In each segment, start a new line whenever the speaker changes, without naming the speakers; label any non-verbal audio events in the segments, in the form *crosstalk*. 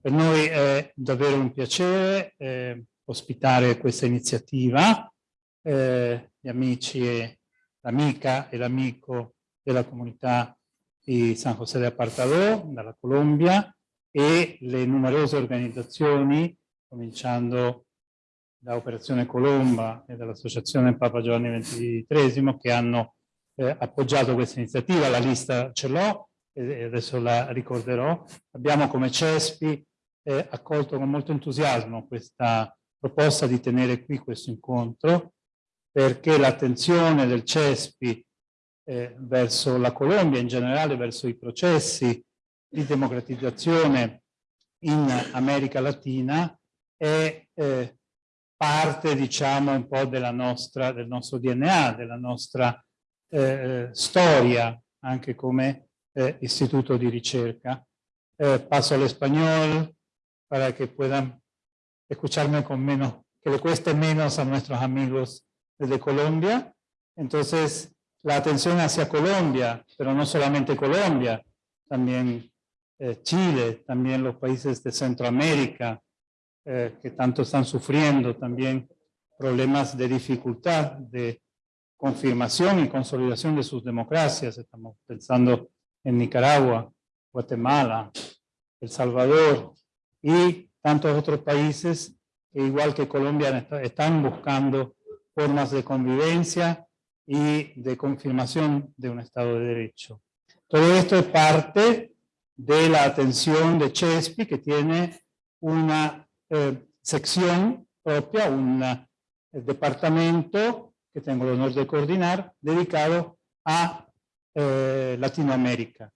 Per noi è davvero un piacere eh, ospitare questa iniziativa. Eh, gli amici e l'amica e l'amico della comunità di San José de Apartadó, dalla Colombia, e le numerose organizzazioni, cominciando da Operazione Colomba e dall'Associazione Papa Giovanni XXIII, che hanno eh, appoggiato questa iniziativa. La lista ce l'ho e adesso la ricorderò. Abbiamo come CESPI eh, accolto con molto entusiasmo questa proposta di tenere qui questo incontro perché l'attenzione del CESPI eh, verso la Colombia, in generale verso i processi di democratizzazione in America Latina è eh, parte, diciamo, un po' nostra, del nostro DNA, della nostra eh, storia, anche come eh, istituto di ricerca. Eh, paso al español para que puedan escucharme con menos, que le cueste menos a nuestros amigos de Colombia. Entonces, la atención hacia Colombia, pero no solamente Colombia, también eh, Chile, también los países de Centroamérica, eh, que tanto están sufriendo, también problemas de dificultad, de confirmación y consolidación de sus democracias. Estamos pensando en Nicaragua, Guatemala, El Salvador y tantos otros países igual que Colombia están buscando formas de convivencia y de confirmación de un Estado de Derecho. Todo esto es parte de la atención de Chespi, que tiene una eh, sección propia, un eh, departamento que tengo el honor de coordinar, dedicado a eh, Latinoamérica.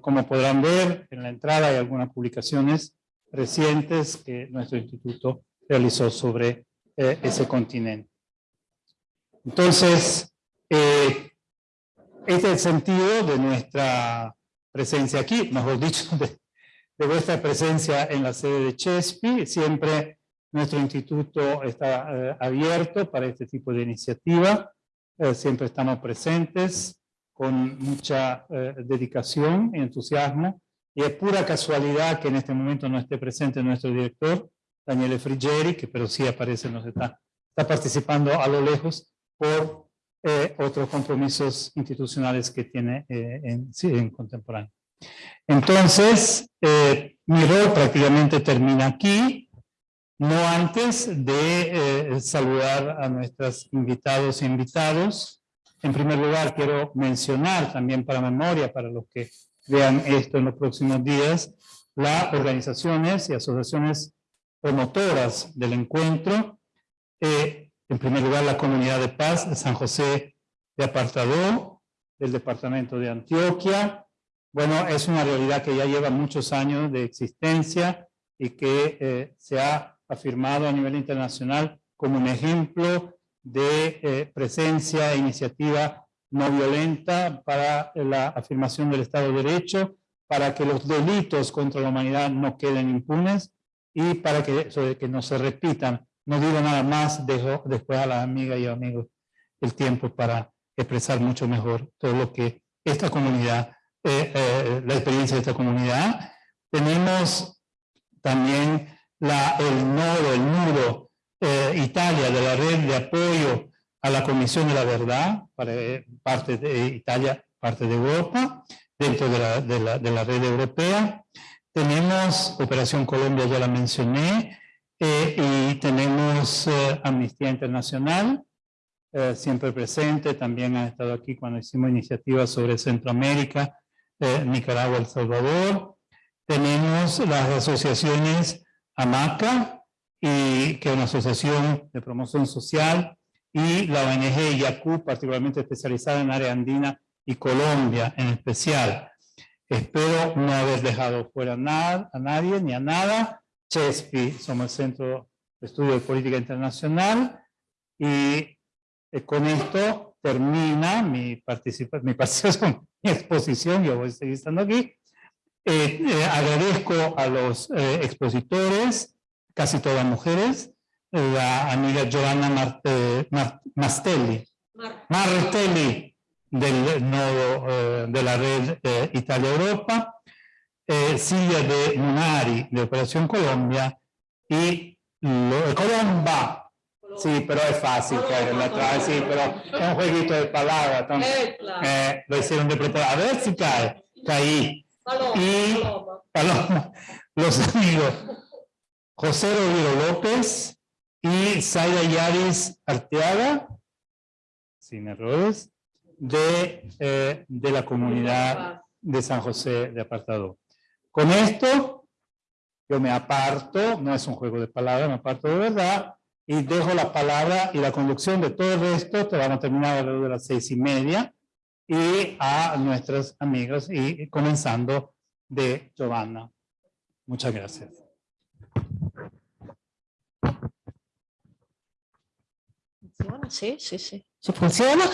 como podrán ver, en la entrada hay algunas publicaciones recientes que nuestro instituto realizó sobre ese continente. Entonces, este es el sentido de nuestra presencia aquí, mejor dicho, *laughs* de, vuestra presencia en la sede de Chespi. Siempre nuestro instituto está eh, abierto para este tipo de iniciativa. Eh, siempre estamos presentes con mucha eh, dedicación y entusiasmo. Y es pura casualidad que en este momento no esté presente nuestro director, Daniele Friggeri, que pero sí aparece, nos está, está participando a lo lejos por eh, otros compromisos institucionales que tiene eh, en, sí, en contemporáneo. Entonces, eh, mi rol prácticamente termina aquí, no antes de saludar a nuestros invitados e invitados. En primer lugar, quiero mencionar también para memoria, para los que vean esto en los próximos días, las organizaciones y asociaciones promotoras del encuentro, en primer lugar, la Comunidad de Paz de San José de Apartadó, del Departamento de Antioquia. Bueno, es una realidad que ya lleva muchos años de existencia y que eh, se ha afirmado a nivel internacional como un ejemplo de eh, presencia e iniciativa no violenta para la afirmación del Estado de Derecho, para que los delitos contra la humanidad no queden impunes y para que, que no se repitan no digo nada más, dejo después a las amigas y amigos el tiempo para expresar mucho mejor todo lo que esta comunidad, eh, eh, la experiencia de esta comunidad. Tenemos también la, el nodo, el nudo eh, Italia de la red de apoyo a la Comisión de la Verdad, para, parte de Italia, parte de Europa, dentro de la, de la, de la red europea. Tenemos Operación Colombia, ya la mencioné, eh, y tenemos eh, Amnistía Internacional, eh, siempre presente, también ha estado aquí cuando hicimos iniciativas sobre Centroamérica, Nicaragua, El Salvador. Tenemos las asociaciones AMACA, y, que es una asociación de promoción social, y la ONG YACU, particularmente especializada en área andina y Colombia en especial. Espero no haber dejado fuera nada, a nadie ni a nada. CESPI, somos el Centro de Estudio de Política Internacional, y eh, con esto termina mi, participación, mi *laughs* participación, mi exposición, yo voy a seguir estando aquí. Eh, eh, agradezco a los expositores, casi todas mujeres, la amiga Giovanna Marte, Mastelli, Martelli del nodo de la red Italia-Europa, eh, Silvia de Munari de Operación Colombia y lo, Colomba. Sí, pero es fácil caer en la trave, sí, pero es un jueguito de palabras. Entonces, eh, lo hicieron de preparar. A ver si cae. Caí. y Paloma. Los amigos José Rodrigo López y Zaira Yaris Arteaga, sin errores, de, eh, de la comunidad de San José de Apartado. Con esto, yo me aparto, no es un juego de palabras, me aparto de verdad, y dejo la palabra y la conducción de todo el resto, que vamos a terminar alrededor de las seis y media, y a nuestras amigas, y comenzando de Giovanna. Muchas gracias.
Funziona? Sì, sì, sì, sì, funziona.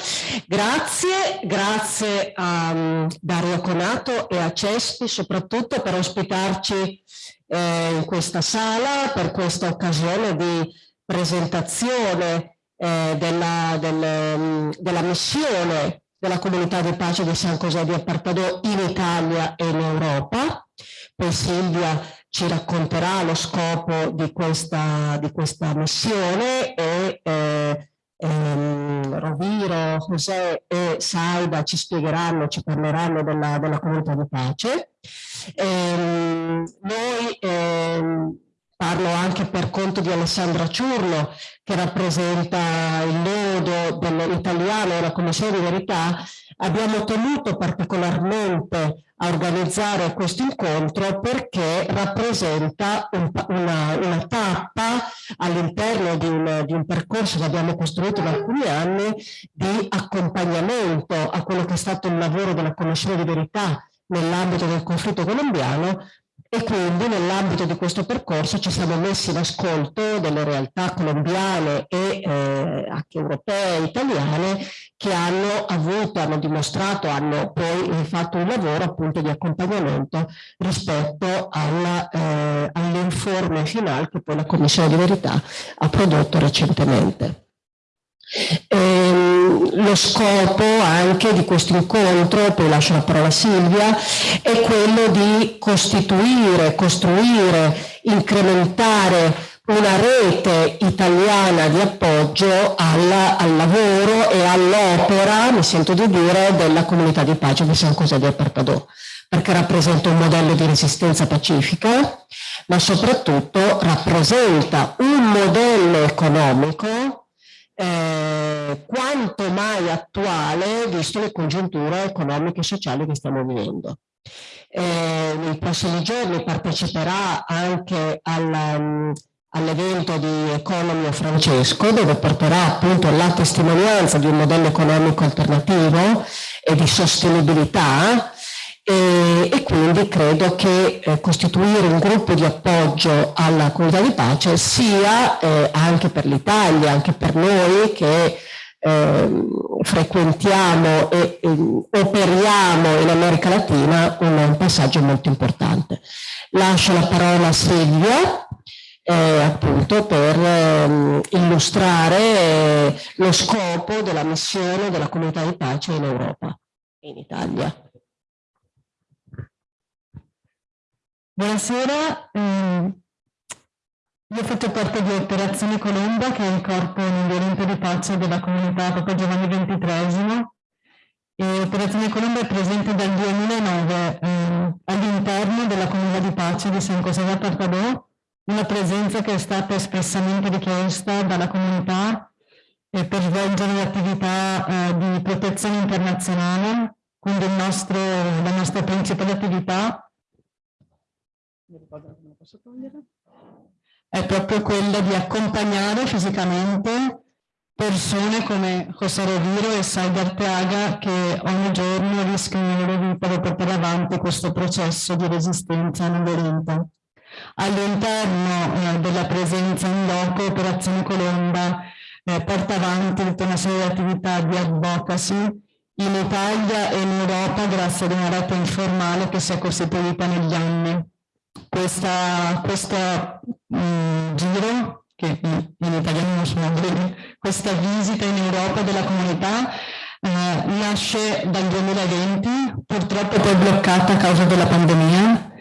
Grazie, grazie a um, Dario Conato e a Cespi soprattutto per ospitarci eh, in questa sala, per questa occasione di presentazione eh, della, del, mm, della missione della comunità di pace di San José di Apartadò in Italia e in Europa. Poi Silvia ci racconterà lo scopo di questa, di questa missione e eh, ehm, Roviro, José e Saida ci spiegheranno, ci parleranno della, della comunità di pace. Ehm, noi ehm, parlo anche per conto di Alessandra Ciurlo che rappresenta il nodo dell'italiano e la Commissione di Verità, abbiamo tenuto particolarmente a organizzare questo incontro perché rappresenta un, una, una, tappa all'interno di, di, un percorso che abbiamo costruito da alcuni anni di accompagnamento a quello che è stato il lavoro della Commissione di Verità nell'ambito del conflitto colombiano e quindi nell'ambito di questo percorso ci siamo messi in ascolto delle realtà colombiane e eh, anche europee e italiane che hanno avuto, hanno dimostrato, hanno poi fatto un lavoro appunto di accompagnamento rispetto eh, all'informe finale che poi la Commissione di Verità ha prodotto recentemente. Ehm, lo scopo anche di questo incontro, poi lascio la parola a Silvia, è quello di costituire, costruire, incrementare una rete italiana di appoggio alla, al lavoro e all'opera, mi sento di dire, della comunità di pace di San José di Apartadò, perché rappresenta un modello di resistenza pacifica, ma soprattutto rappresenta un modello economico eh, quanto mai attuale visto le congiunture economiche e sociali che stiamo vivendo. Eh, nei prossimi giorni parteciperà anche um, all'evento di Economy Francesco dove porterà appunto la testimonianza di un modello economico alternativo e di sostenibilità e, e quindi credo che eh, costituire un gruppo di appoggio alla comunità di pace sia eh, anche per l'Italia, anche per noi che eh, frequentiamo e, e, operiamo in America Latina un, un, passaggio molto importante. Lascio la parola a Silvia eh, appunto per ehm, illustrare eh, lo scopo della missione della comunità di pace in Europa e in Italia.
Buonasera, eh, io faccio parte di Operazione Colomba, che è il corpo non violento di pace della comunità Papa Giovanni XXIII. Operazione Colomba è presente dal 2009 eh, all'interno della comunità di pace di San José da Partadò, una presenza che è stata espressamente richiesta dalla comunità eh, per svolgere l'attività eh, di protezione internazionale, quindi nostro, la nostra principale attività è proprio quella di accompagnare fisicamente persone come José Roviro e Saida Arteaga che ogni giorno rischiano la loro vita per portare avanti questo processo di resistenza non violenta. All'interno eh, della presenza in loco Operazione Colomba eh, porta avanti tutta una serie di attività di advocacy in Italia e in Europa grazie ad una rete informale che si è costituita negli anni questa, questo mh, mm, giro, che in italiano non sono bene, questa visita in Europa della comunità eh, nasce dal 2020, purtroppo poi bloccata a causa della pandemia.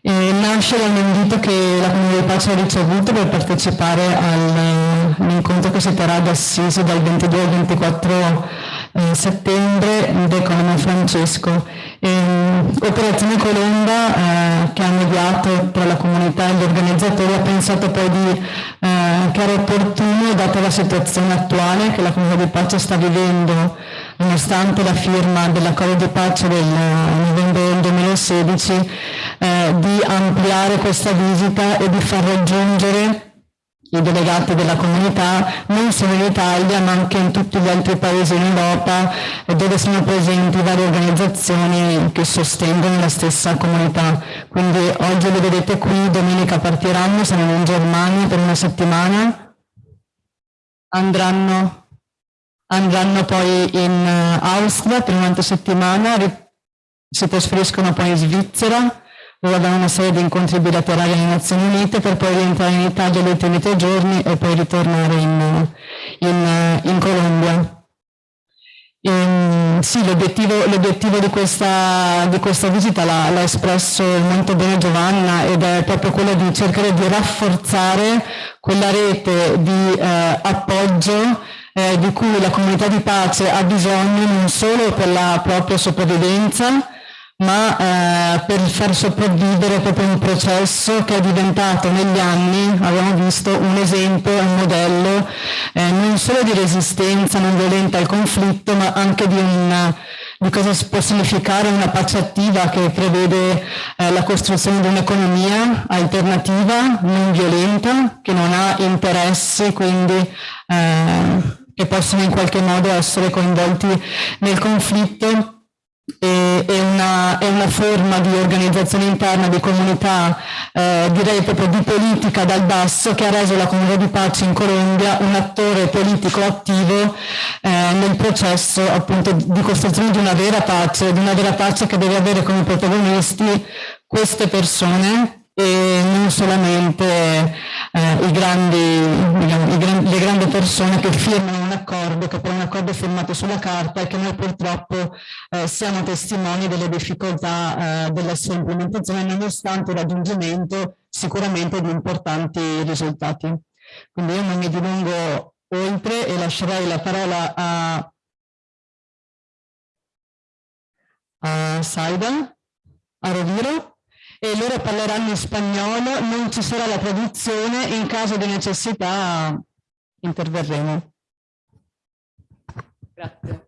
E nasce da invito che la Comunità Pace ha ricevuto per partecipare all'incontro che si terrà ad Assisi dal 22 al 24 eh, settembre d'Economo Francesco. E, Operazione Colomba eh, che ha mediato tra la comunità e gli organizzatori ha pensato poi di, eh, che era opportuno, data la situazione attuale che la Comunità di Pace sta vivendo, nonostante la firma dell'accordo di pace del novembre del 2016, eh, di ampliare questa visita e di far raggiungere i delegati della comunità non solo in Italia ma anche in tutti gli altri paesi in Europa dove sono presenti varie organizzazioni che sostengono la stessa comunità. Quindi oggi le vedete qui, domenica partiranno, saranno in Germania per una settimana, andranno, andranno poi in eh, Austria per un'altra settimana, si trasferiscono poi in Svizzera, dove avevano una serie di incontri bilaterali alle Nazioni Unite per poi rientrare in Italia gli ultimi tre giorni e poi ritornare in, in, in Colombia. E, sì, l'obiettivo di, questa, di questa visita l'ha espresso molto bene Giovanna ed è proprio quello di cercare di rafforzare quella rete di eh, appoggio eh, di cui la comunità di pace ha bisogno non solo per la propria sopravvivenza, ma eh, per far sopravvivere proprio un processo che è diventato negli anni, abbiamo visto, un esempio, un modello eh, non solo di resistenza non violenta al conflitto, ma anche di, una, di cosa può significare una pace attiva che prevede eh, la costruzione di un'economia alternativa, non violenta, che non ha interessi, quindi eh, che possono in qualche modo essere coinvolti nel conflitto è una, è una, forma di organizzazione interna, di comunità, eh, direi proprio di politica dal basso che ha reso la comunità di pace in Colombia un attore politico attivo eh, nel processo appunto di costruzione di una vera pace, di una vera pace che deve avere come protagonisti queste persone e non solamente eh, i grandi, diciamo, i gran, le grandi persone che firmano un accordo, che poi è un accordo firmato sulla carta e che noi purtroppo eh, siamo testimoni delle difficoltà eh, della sua implementazione nonostante il raggiungimento sicuramente di importanti risultati. Quindi io non mi dilungo oltre e lascerei la parola a, a Saida, a Roviro e loro parleranno in spagnolo, non ci sarà la traduzione, in caso di necessità interverremo.
Grazie.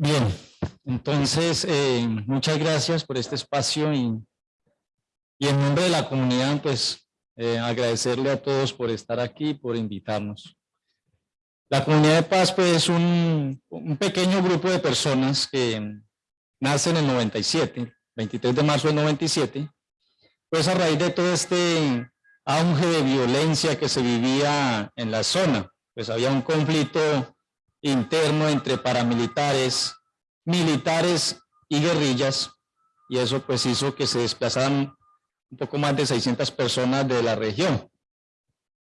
Bien, entonces eh, muchas gracias por este espacio y, y en nombre de la comunidad pues eh, agradecerle a todos por estar aquí, por invitarnos. La Comunidad de Paz pues, es un, un pequeño grupo de personas que nace en el 97, 23 de marzo del 97, pues a raíz de todo este auge de violencia que se vivía en la zona, pues había un conflicto interno entre paramilitares, militares y guerrillas, y eso pues hizo que se desplazaran un poco más de 600 personas de la región.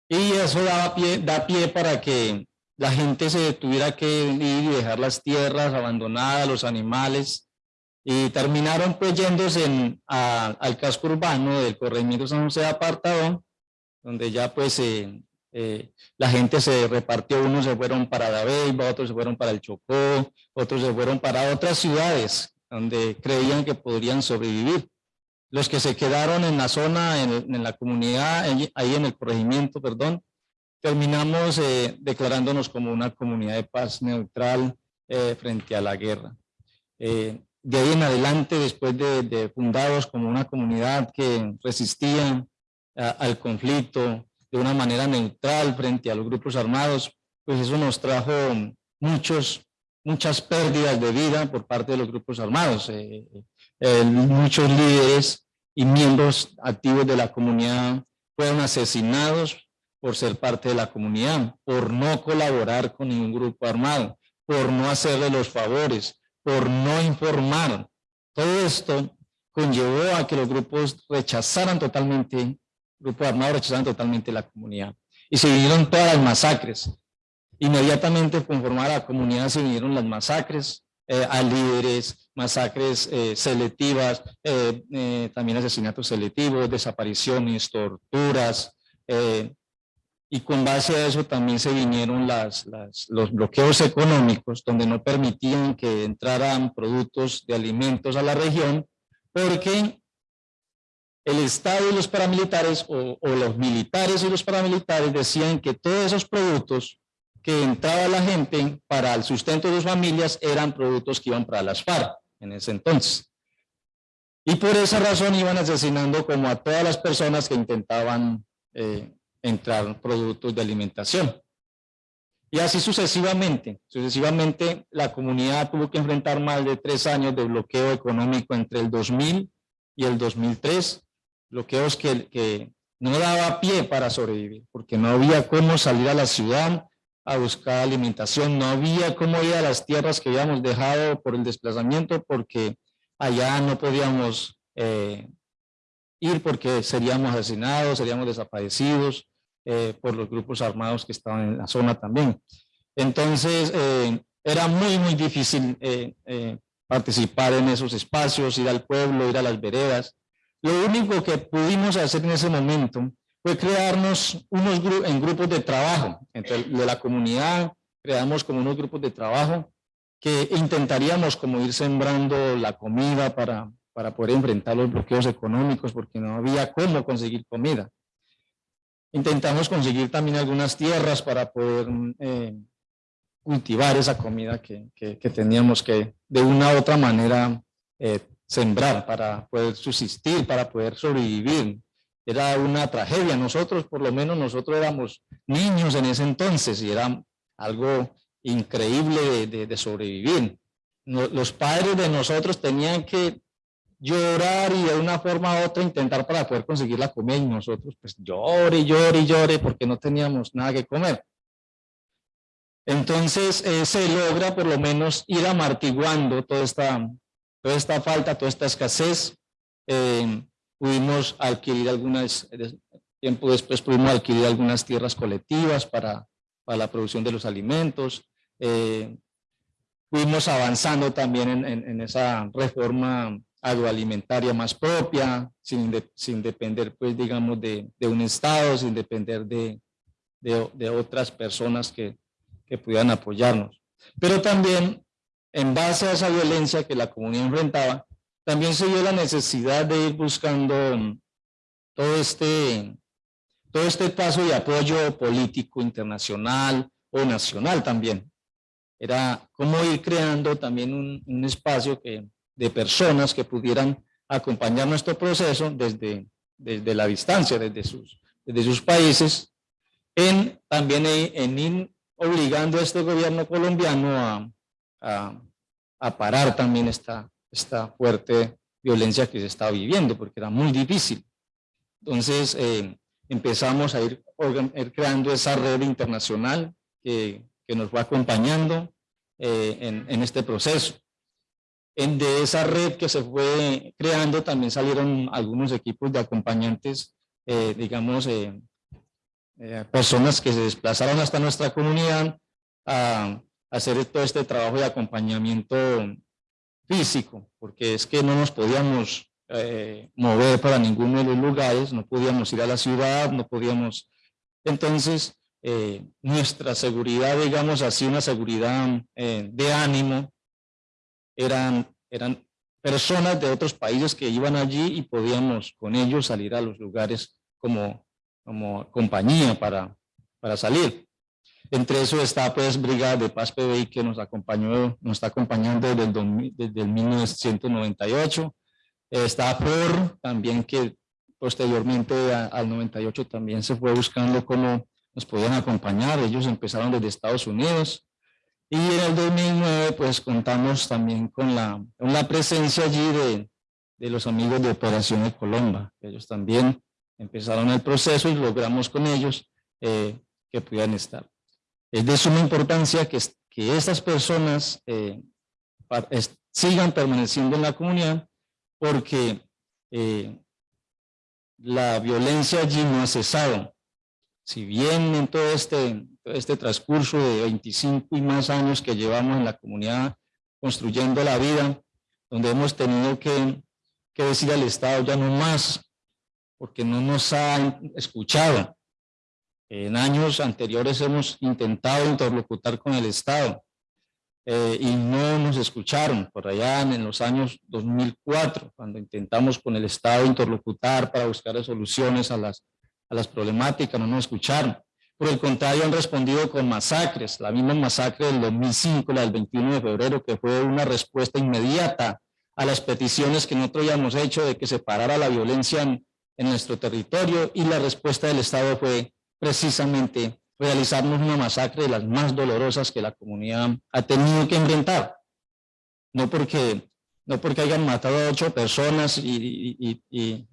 Y eso daba pie, da pie para que la gente se tuviera que ir y dejar las tierras abandonadas, los animales, y terminaron pues yéndose en, al casco urbano del corregimiento San José de Apartadón, donde ya pues eh, eh, la gente se repartió, unos se fueron para Dabeiba, otros se fueron para el Chocó, otros se fueron para otras ciudades donde creían que podrían sobrevivir. Los que se quedaron en la zona, en, la comunidad, ahí en el corregimiento, perdón, terminamos eh, declarándonos como una comunidad de paz neutral eh, frente a la guerra. Eh, de ahí en adelante, después de, fundados como una comunidad que resistía al conflicto de una manera neutral frente a los grupos armados, pues eso nos trajo muchos, muchas pérdidas de vida por parte de los grupos armados. muchos líderes y miembros activos de la comunidad fueron asesinados por ser parte de la comunidad, por no colaborar con ningún grupo armado, por no hacerle los favores, por no informar. Todo esto conllevó a que los grupos rechazaran totalmente grupos armados rechazaban totalmente la comunidad. Y se vinieron todas las masacres. Inmediatamente conformar a la comunidad se vinieron las masacres eh, a líderes, masacres eh, selectivas, eh, también asesinatos selectivos, desapariciones, torturas, y con base a eso también se vinieron las, los bloqueos económicos donde no permitían que entraran productos de alimentos a la región porque el Estado y los paramilitares o, los militares y los paramilitares decían que todos esos productos que entraba la gente para el sustento de sus familias eran productos que iban para las FARC en ese entonces. Y por esa razón iban asesinando como a todas las personas que intentaban eh, entrar productos de alimentación. Y así sucesivamente, sucesivamente la comunidad tuvo que enfrentar más de tres años de bloqueo económico entre el 2000 y el 2003, bloqueos que, que no daba pie para sobrevivir, porque no había cómo salir a la ciudad a buscar alimentación, no había cómo ir a las tierras que habíamos dejado por el desplazamiento, porque allá no podíamos eh, ir porque seríamos asesinados, seríamos desaparecidos, eh, por los grupos armados que estaban en la zona también. Entonces, eh, era muy, muy difícil participar en esos espacios, ir al pueblo, ir a las veredas. Lo único que pudimos hacer en ese momento fue crearnos unos en grupos de trabajo entre de la comunidad, creamos como unos grupos de trabajo que intentaríamos como ir sembrando la comida para, para poder enfrentar los bloqueos económicos porque no había cómo conseguir comida. Intentamos conseguir también algunas tierras para poder eh, cultivar esa comida que, teníamos que de una u otra manera eh, sembrar para poder subsistir, para poder sobrevivir. Era una tragedia. Nosotros, por lo menos nosotros éramos niños en ese entonces y era algo increíble de, sobrevivir. los padres de nosotros tenían que llorar y de una forma u otra intentar para poder conseguir la comida y nosotros pues llore, llore, llore porque no teníamos nada que comer. Entonces eh, se logra por lo menos ir amartiguando toda esta, toda esta falta, toda esta escasez. Eh, pudimos adquirir algunas, tiempo después pudimos adquirir algunas tierras colectivas para, para la producción de los alimentos. Eh, fuimos avanzando también en, en esa reforma agroalimentaria más propia, sin, sin depender, pues, digamos, de, de, un Estado, sin depender de, de, otras personas que, que pudieran apoyarnos. Pero también, en base a esa violencia que la comunidad enfrentaba, también se dio la necesidad de ir buscando todo este, todo este paso de apoyo político internacional o nacional también. Era como ir creando también un, un espacio que, de personas que pudieran acompañar nuestro proceso desde, desde la distancia, desde sus, desde sus países, en, también en, obligando a este gobierno colombiano a, a, parar también esta, esta fuerte violencia que se estaba viviendo, porque era muy difícil. Entonces eh, empezamos a ir, creando esa red internacional que, que nos va acompañando eh, en, en este proceso. En de esa red que se fue creando también salieron algunos equipos de acompañantes, eh, digamos, eh, eh, personas que se desplazaron hasta nuestra comunidad a, hacer todo este trabajo de acompañamiento físico, porque es que no nos podíamos mover para ninguno de los lugares, no podíamos ir a la ciudad, no podíamos... Entonces, nuestra seguridad, digamos así, una seguridad de ánimo, eran, eran personas de otros países que iban allí y podíamos con ellos salir a los lugares como, como compañía para, para salir. Entre eso está pues Brigada de Paz PBI que nos acompañó, nos está acompañando desde el, desde el 1998. Está FOR también que posteriormente al 98 también se fue buscando cómo nos podían acompañar. Ellos empezaron desde Estados Unidos. Y en el 2009 pues contamos también con la, con la presencia allí de, de los amigos de Operación de Colomba. Ellos también empezaron el proceso y logramos con ellos eh, que pudieran estar. Es de suma importancia que, que estas personas eh, sigan permaneciendo en la comunidad porque eh, la violencia allí no ha cesado. Si bien en todo este, este transcurso de 25 y más años que llevamos en la comunidad construyendo la vida, donde hemos tenido que, que decir al Estado ya no más, porque no nos ha escuchado. En años anteriores hemos intentado interlocutar con el Estado eh, y no nos escucharon. Por allá en los años 2004, cuando intentamos con el Estado interlocutar para buscar soluciones a las, a las problemáticas, no nos escucharon. Por el contrario, han respondido con masacres. La misma masacre del 2005, la del 21 de febrero, que fue una respuesta inmediata a las peticiones que nosotros habíamos hecho de que se parara la violencia en, en nuestro territorio y la respuesta del Estado fue precisamente realizarnos una masacre de las más dolorosas que la comunidad ha tenido que enfrentar. No porque, no porque hayan matado a ocho personas y, eh,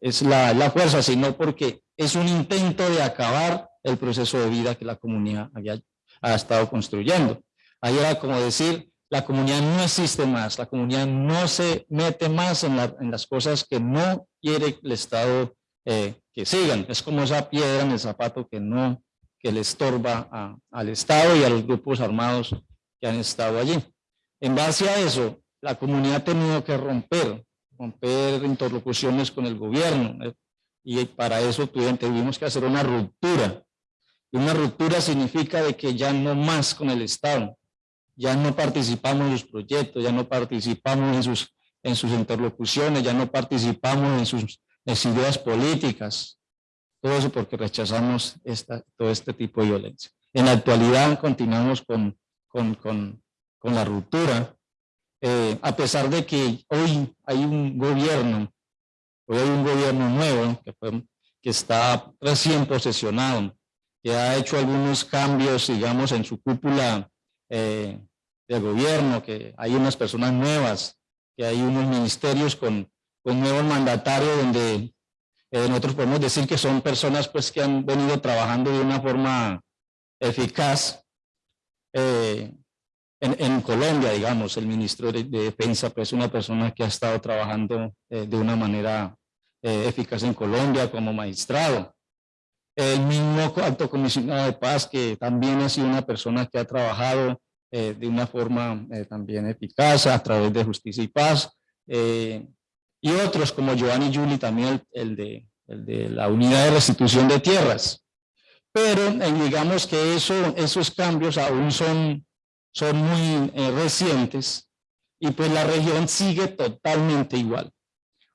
es la, la, fuerza, sino porque es un intento de acabar el proceso de vida que la comunidad había, ha estado construyendo. Ahí era como decir, la comunidad no existe más, la comunidad no se mete más en, las cosas que no quiere el Estado eh, sigan. Es como esa piedra en el zapato que no, que le estorba al Estado y a los grupos armados que han estado allí. En base a eso, la comunidad ha tenido que romper, romper interlocuciones con el gobierno, y para eso tuvimos que hacer una ruptura. Y una ruptura significa de que ya no más con el Estado, ya no participamos en sus proyectos, ya no participamos en sus, en sus interlocuciones, ya no participamos en sus las ideas políticas, todo eso porque rechazamos esta, todo este tipo de violencia. En la actualidad continuamos con, con, con, con la ruptura, eh, a pesar de que hoy hay un gobierno, hoy hay un gobierno nuevo que, está recién posesionado, que ha hecho algunos cambios, digamos, en su cúpula eh, del gobierno, que hay unas personas nuevas, que hay unos ministerios con, con nuevos mandatarios donde eh, nosotros podemos decir que son personas pues que han venido trabajando de una forma eficaz eh, en, Colombia, digamos, el ministro de, Defensa pues una persona que ha estado trabajando eh, de una manera eficaz en Colombia como magistrado. El mismo alto comisionado de paz que también ha sido una persona que ha trabajado de una forma también eficaz a través de justicia y paz y otros como Giovanni Juli, también el, de, el de la unidad de restitución de tierras. Pero eh, digamos que eso, esos cambios aún son, son muy eh, recientes y pues la región sigue totalmente igual.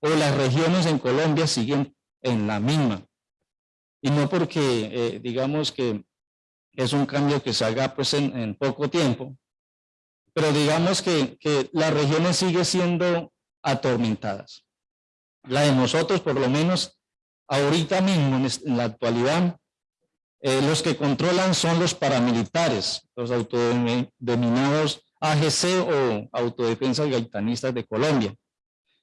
O las regiones en Colombia siguen en la misma. Y no porque eh, digamos que es un cambio que se haga pues en, en poco tiempo, pero digamos que, que la región sigue siendo atormentadas. La de nosotros, por lo menos, ahorita mismo, en la actualidad, eh, los que controlan son los paramilitares, los autodenominados AGC o Autodefensas Gaitanistas de Colombia.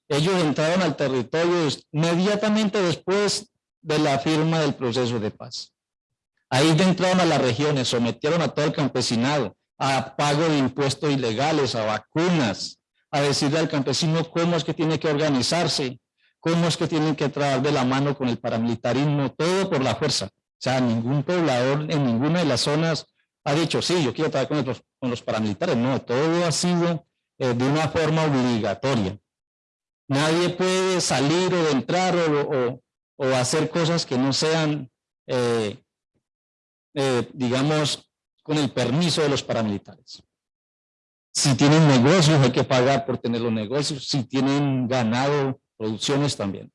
Ellos entraron al territorio inmediatamente después de la firma del proceso de paz. Ahí entraron a las regiones, sometieron a todo el campesinado a pago de impuestos ilegales, a vacunas, a decirle al campesino cómo es que tiene que organizarse, cómo es que tienen que trabajar de la mano con el paramilitarismo, todo por la fuerza. O sea, ningún poblador en ninguna de las zonas ha dicho, sí, yo quiero trabajar con los, paramilitares. No, todo ha sido eh, de una forma obligatoria. Nadie puede salir o entrar o, hacer cosas que no sean, eh, eh, digamos, con el permiso de los paramilitares. Si tienen negocios, hay que pagar por tener los negocios. Si tienen ganado, producciones también.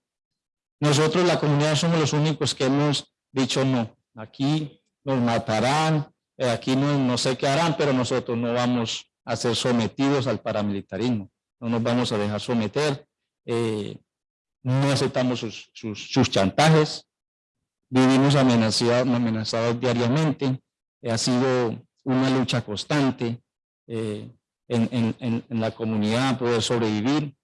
Nosotros, la comunidad, somos los únicos que hemos dicho no. Aquí nos matarán, eh, aquí no, no sé qué harán, pero nosotros no vamos a ser sometidos al paramilitarismo. No nos vamos a dejar someter. Eh, no aceptamos sus, sus, chantajes. Vivimos amenazados, amenazados diariamente. ha sido una lucha constante. Eh, en, la comunidad, poder sobrevivir,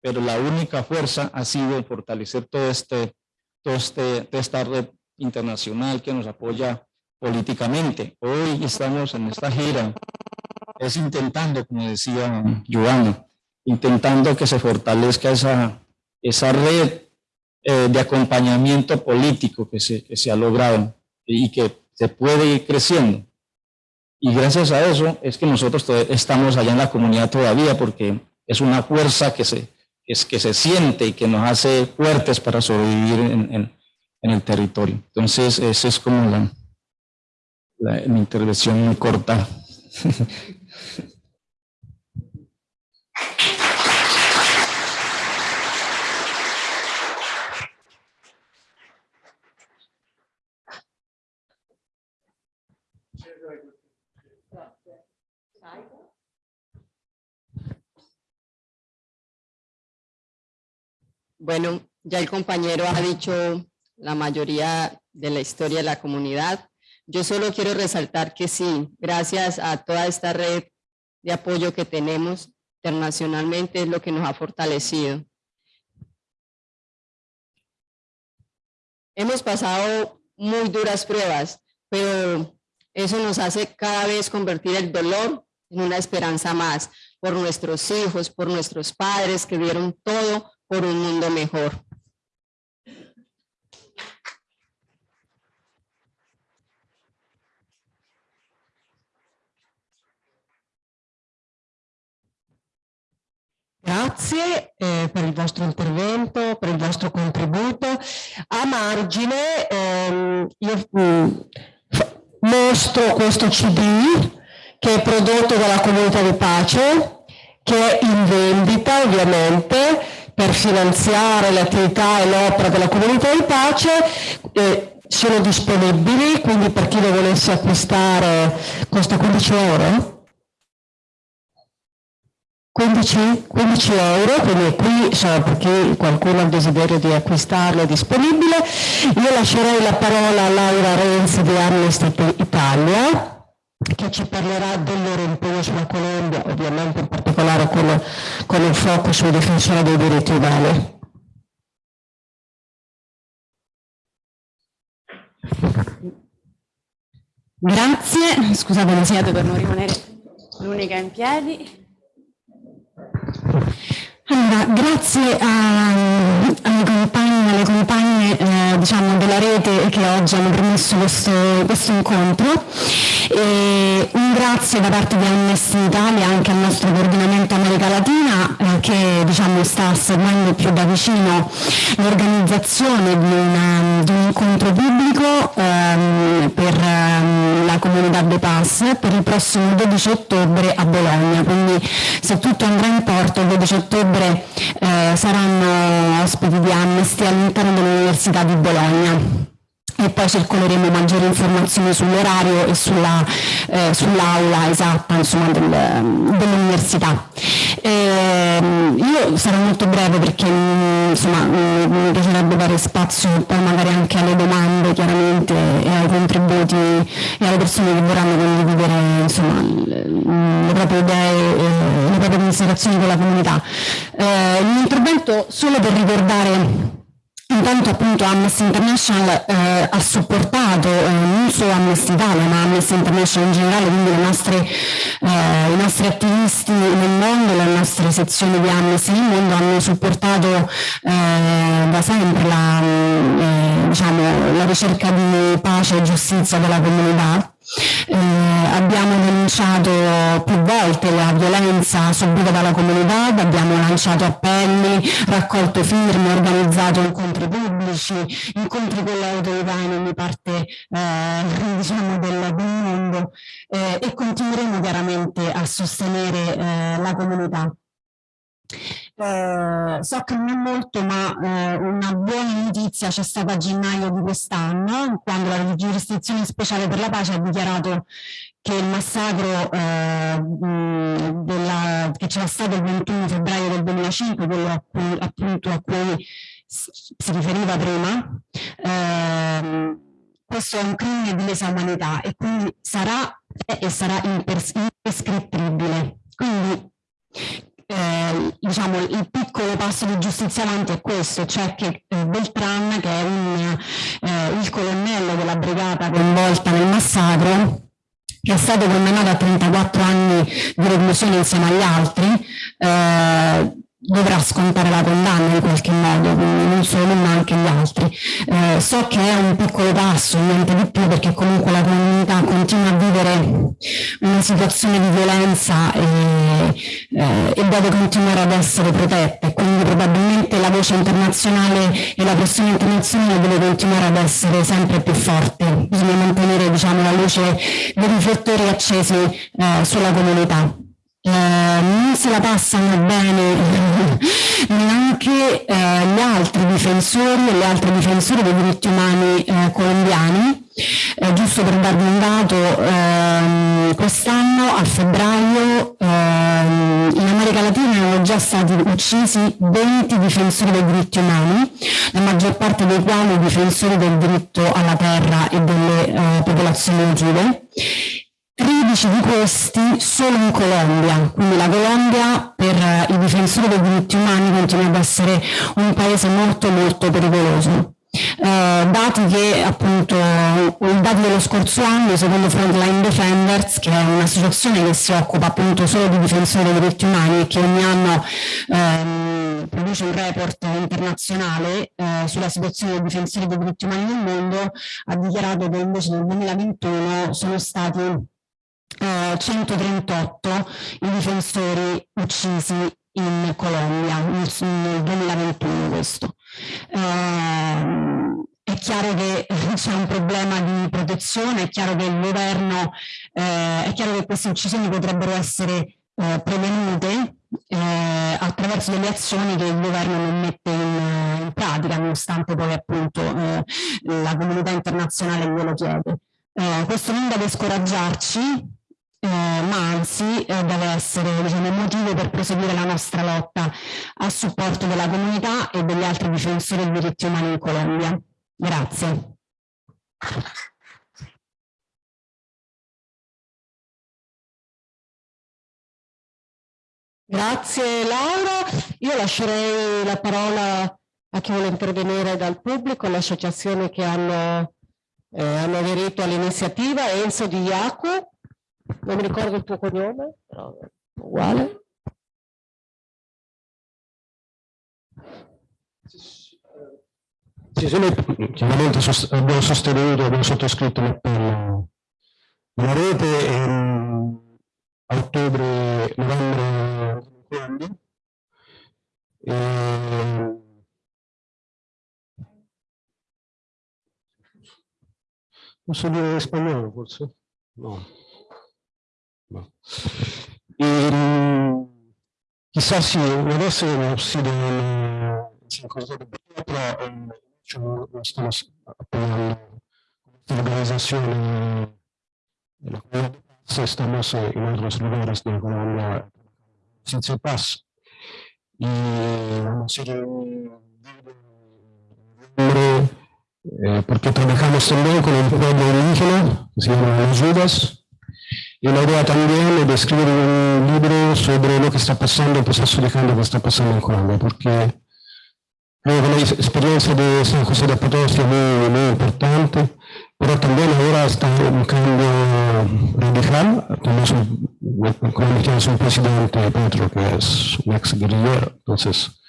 pero la única fuerza ha sido fortalecer todo este, todo este, toda esta red internacional que nos apoya políticamente. Hoy estamos en esta gira, es intentando, como decía Giovanni, intentando que se fortalezca esa, esa red eh, de acompañamiento político que se, que se ha logrado y que se puede ir creciendo. Y gracias a eso es que nosotros estamos allá en la comunidad todavía, porque es una fuerza que se, que se siente y que nos hace fuertes para sobrevivir en, el territorio. Entonces, esa es como la, la, mi intervención muy corta. *laughs*
Bueno, ya el compañero ha dicho la mayoría de la historia de la comunidad. Yo solo quiero resaltar que sí, gracias a toda esta red de apoyo que tenemos internacionalmente es lo que nos ha fortalecido. Hemos pasado muy duras pruebas, pero eso nos hace cada vez convertir el dolor en una esperanza más por nuestros hijos, por nuestros padres que dieron todo por un mundo mejor.
Grazie eh, per il vostro intervento, per il vostro contributo. A margine ehm, io mm, mostro questo CD che è prodotto dalla comunità di pace, che è in vendita ovviamente per finanziare l'attività e l'opera della comunità di pace. Eh, sono disponibili, quindi per chi lo volesse acquistare costa 15 euro 15, 15 euro, quindi qui insomma, per chi qualcuno ha il desiderio di acquistarlo è disponibile. Io lascerei la parola a Laura Renzi di Amnesty Italia che ci parlerà del loro impegno sulla Colombia, ovviamente in particolare con, con il focus sui difensori dei diritti umani.
Grazie, scusate mi siete per non rimanere l'unica in piedi.
Allora, grazie ai compagni e alle compagne eh, diciamo, della rete che oggi hanno permesso questo, questo incontro. E un grazie da parte di Amnesty Italia anche al nostro coordinamento America Latina eh, che diciamo, sta seguendo più da vicino l'organizzazione di, di, un incontro pubblico ehm, comunità De Pass per il prossimo 12 ottobre a Bologna. Quindi se tutto andrà in porto il 12 ottobre eh, saranno ospiti di Amnesty all'interno dell'Università di Bologna e poi circoleremo maggiori informazioni sull'orario e sull'aula eh, sull esatta del, dell'università. Eh, io sarò molto breve perché insomma, mi piacerebbe dare spazio poi magari anche alle domande chiaramente e ai contributi e alle persone che vorranno condividere insomma, le proprie idee e le proprie considerazioni con la comunità. Eh, il mio intervento solo per ricordare Intanto appunto Amnesty International eh, ha supportato eh, non solo Amnesty Italia ma Amnesty International in generale, quindi nostre, eh, i nostri attivisti nel mondo, le nostre sezioni di Amnesty nel mondo hanno supportato eh, da sempre la, eh, diciamo, la ricerca di pace e giustizia della comunità eh, abbiamo denunciato più volte la violenza subita dalla comunità, abbiamo lanciato appelli, raccolto firme, organizzato incontri pubblici, incontri con le autorità in ogni parte eh, diciamo del, del, mondo eh, e continueremo chiaramente a sostenere eh, la comunità. Eh, so che non è molto, ma eh, una buona notizia c'è stata a gennaio di quest'anno, quando la giurisdizione speciale per la pace ha dichiarato che il massacro eh, della, che c'era stato il 21 febbraio del 2005, quello a cui, appunto a cui si riferiva prima, ehm, questo è un crimine di lesa umanità e quindi sarà e sarà imprescrittibile. Quindi eh, diciamo, il piccolo passo di giustizia avanti è questo, cioè che eh, Beltran, che è un, eh, il colonnello della brigata coinvolta nel massacro, che è stato condannato a 34 anni di reclusione insieme agli altri, eh, dovrà scontare la condanna in qualche modo, quindi non solo ma anche gli altri. Eh, so che è un piccolo passo, niente di più, perché comunque la comunità continua a vivere una situazione di violenza e, eh, e deve continuare ad essere protetta, quindi probabilmente la voce internazionale e la pressione internazionale deve continuare ad essere sempre più forte, bisogna mantenere diciamo, la luce dei riflettori accesi eh, sulla comunità eh, non se la passano bene *laughs* neanche eh, gli altri difensori e le altre difensori dei diritti umani eh, colombiani. Eh, giusto per darvi un dato, ehm, quest'anno a febbraio ehm, in America Latina erano già stati uccisi 20 difensori dei diritti umani, la maggior parte dei quali difensori del diritto alla terra e delle eh, popolazioni native 13 di questi solo in Colombia, quindi la Colombia per eh, i difensori dei diritti umani continua ad essere un paese molto molto pericoloso. Eh, dati che appunto i dati dello scorso anno secondo Frontline Defenders che è un'associazione che si occupa appunto solo di difensori dei diritti umani e che ogni anno ehm, produce un report internazionale eh, sulla situazione dei difensori dei diritti umani nel mondo ha dichiarato che invece nel 2021 sono stati 138 eh, i difensori uccisi in Colombia nel, nel 2021 questo. Eh, è chiaro che *laughs* c'è un problema di protezione, è chiaro che il governo, eh, è chiaro che queste uccisioni potrebbero essere eh, prevenute eh, attraverso delle azioni che il governo non mette in, in pratica, nonostante poi appunto eh, la comunità internazionale glielo chiede. Eh, questo non deve scoraggiarci, eh, ma anzi eh, deve essere diciamo, motivo per proseguire la nostra lotta a supporto della comunità e degli altri difensori dei diritti umani in Colombia. Grazie. Grazie Laura. Io lascerei la parola a chi vuole intervenire dal pubblico, alle associazioni che hanno, eh, hanno aderito all'iniziativa. Enzo Di Iaco non mi ricordo il tuo cognome, però uguale.
Sì, sì, chiaramente sost abbiamo sostenuto, abbiamo sottoscritto l'appello della rete e, a ottobre, novembre quando e, posso dire spagnolo forse? No. Y quizás si hubiese sido una pero hecho estamos apoyando esta organización de la comunidad estamos en otros lugares de Colombia sin paz. Y vamos a ir eh, porque trabajamos también con el pueblo indígena que se llama Los Judas y idea también de escribir un libro sobre lo que está pasando, el proceso de cambio que está pasando en Colombia, porque creo que la experiencia de San José de Potosí es muy, muy importante, pero también ahora está un cambio radical. Tenemos un, Colombia un presidente, Petro, que es un ex guerrillero, entonces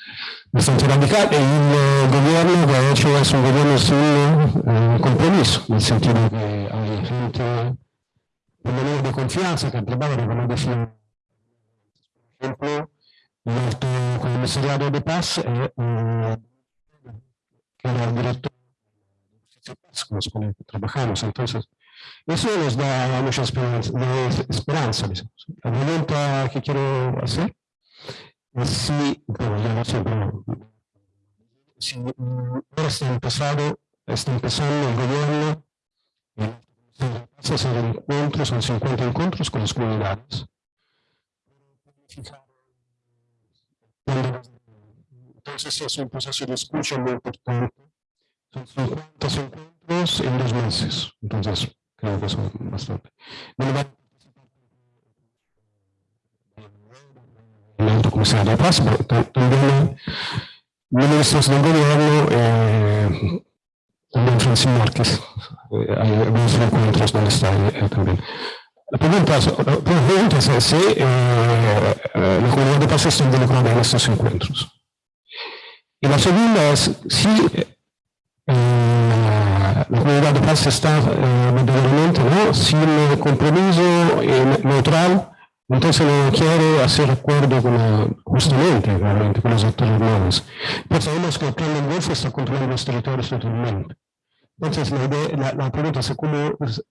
bastante radical, y el gobierno que ha hecho es un gobierno sin eh, compromiso, en el sentido que hay gente un de confianza que trabajo como decía, por ejemplo, el comisariado de paz, eh, eh, que era el director de paz con los que trabajamos. Entonces, eso nos da mucha esperanza. esperanza La pregunta que quiero hacer es si, bueno, ya lo sé, pero, si ahora está empezado, está empezando el gobierno, hacer encuentros, son 50 encuentros con las comunidades. Entonces es un proceso de escucha muy importante. Son 50 encuentros en dos meses. Entonces creo que son bastante. El alto comisario de paz, también ministros del gobierno eh, eh, hay algunos encuentros donde eh. La pregunta, la pregunta si eh, eh, la comunidad de paz está involucrada en estos encuentros. Y la segunda si la comunidad de paz está verdaderamente ¿no? sin neutral entonces no quiere hacer acuerdo con justamente realmente con los actores armados. Pues sabemos que el plan del Golfo está controlando los territorios totalmente. Entonces la, pregunta es cómo pues,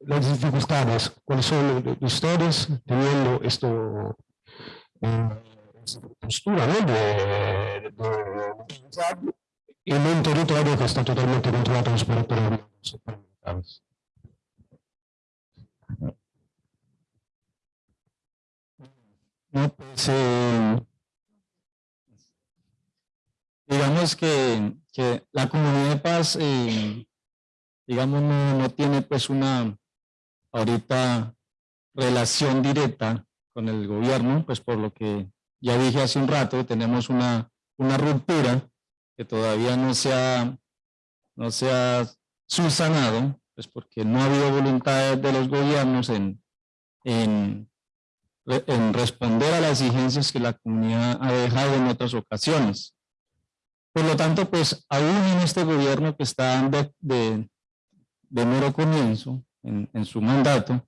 las dificultades, cuáles son de, ustedes teniendo esto, eh, postura ¿no? de, de, en un territorio que está totalmente controlado por los territorios
No, pues, eh, digamos que, la comunidad de paz, eh, digamos, no, tiene pues una ahorita relación directa con el gobierno, pues por lo que ya dije hace un rato, tenemos una, una ruptura que todavía no se ha, no se subsanado, pues porque no ha habido voluntad de los gobiernos en en responder a las exigencias que la comunidad ha dejado en otras ocasiones. Por lo tanto, pues aún en este gobierno que está de, de, de mero comienzo, en, su mandato,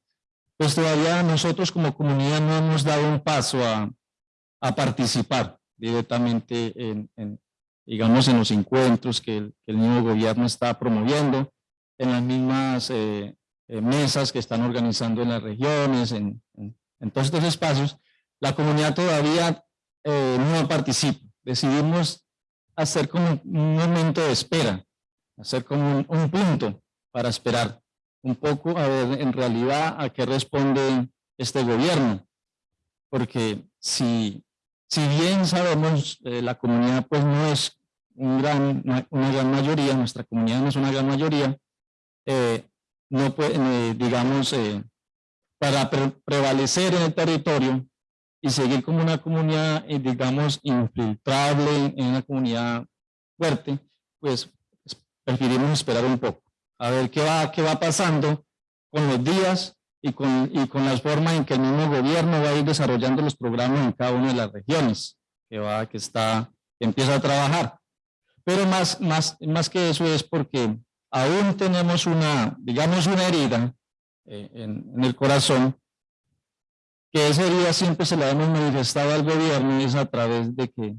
pues todavía nosotros como comunidad no hemos dado un paso a, a participar directamente en, en, digamos, en los encuentros que el, nuevo gobierno está promoviendo, en las mismas eh, eh, mesas que están organizando en las regiones, en todos estos espacios, la comunidad todavía eh, no participa. Decidimos hacer como un momento de espera, hacer como un, punto para esperar un poco a ver en realidad a qué responde este gobierno. Porque si, si bien sabemos, eh, la comunidad pues no es un gran, una gran mayoría, nuestra comunidad no es una gran mayoría, eh, no puede, digamos, para prevalecer en el territorio y seguir como una comunidad, eh, digamos, infiltrable, en una comunidad fuerte, pues, pues preferimos esperar un poco, a ver qué va, qué va pasando con los días y con, y con las formas en que el mismo gobierno va a ir desarrollando los programas en cada una de las regiones, que va, que está, que empieza a trabajar. Pero más, más, más que eso es porque aún tenemos una, digamos, una herida eh, en, el corazón, que ese día siempre se la hemos manifestado al gobierno y es a través de que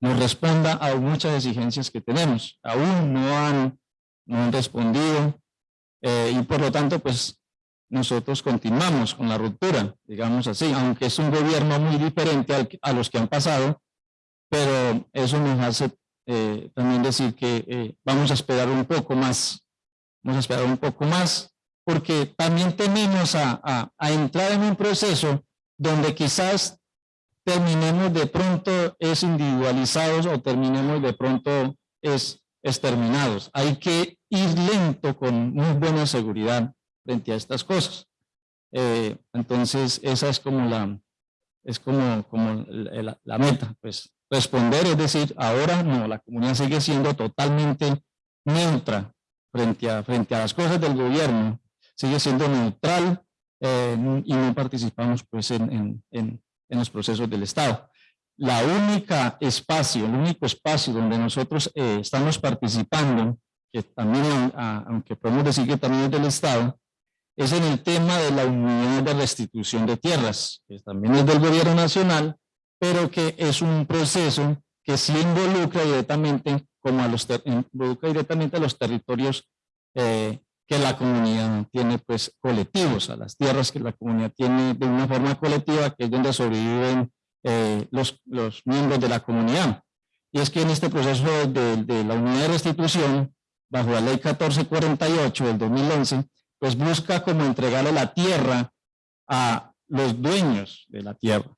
nos responda a muchas exigencias que tenemos. Aún no han, no han respondido eh, y por lo tanto pues nosotros continuamos con la ruptura, digamos así, aunque es un gobierno muy diferente a los que han pasado, pero eso nos hace eh, también decir que vamos a esperar un poco más, vamos a esperar un poco más porque también tememos a, entrar en un proceso donde quizás terminemos de pronto es individualizados o terminemos de pronto es exterminados. Hay que ir lento con muy buena seguridad frente a estas cosas. Eh, entonces, esa es como la, es como, como la, la, meta, pues responder, es decir, ahora no, la comunidad sigue siendo totalmente neutra frente a, frente a las cosas del gobierno, sigue siendo neutral eh, y no participamos pues en, en, en, los procesos del Estado. La única espacio, el único espacio donde nosotros eh, estamos participando, que también, aunque podemos decir que también es del Estado, es en el tema de la unidad de restitución de tierras, que también es del gobierno nacional, pero que es un proceso que sí involucra directamente, como a los involucra directamente a los territorios eh, que la comunidad tiene pues colectivos, a las tierras que la comunidad tiene de una forma colectiva, que es donde sobreviven eh, los, los miembros de la comunidad. Y es que en este proceso de, la unidad de restitución, bajo la ley 1448 del 2011, pues busca como entregarle la tierra a los dueños de la tierra.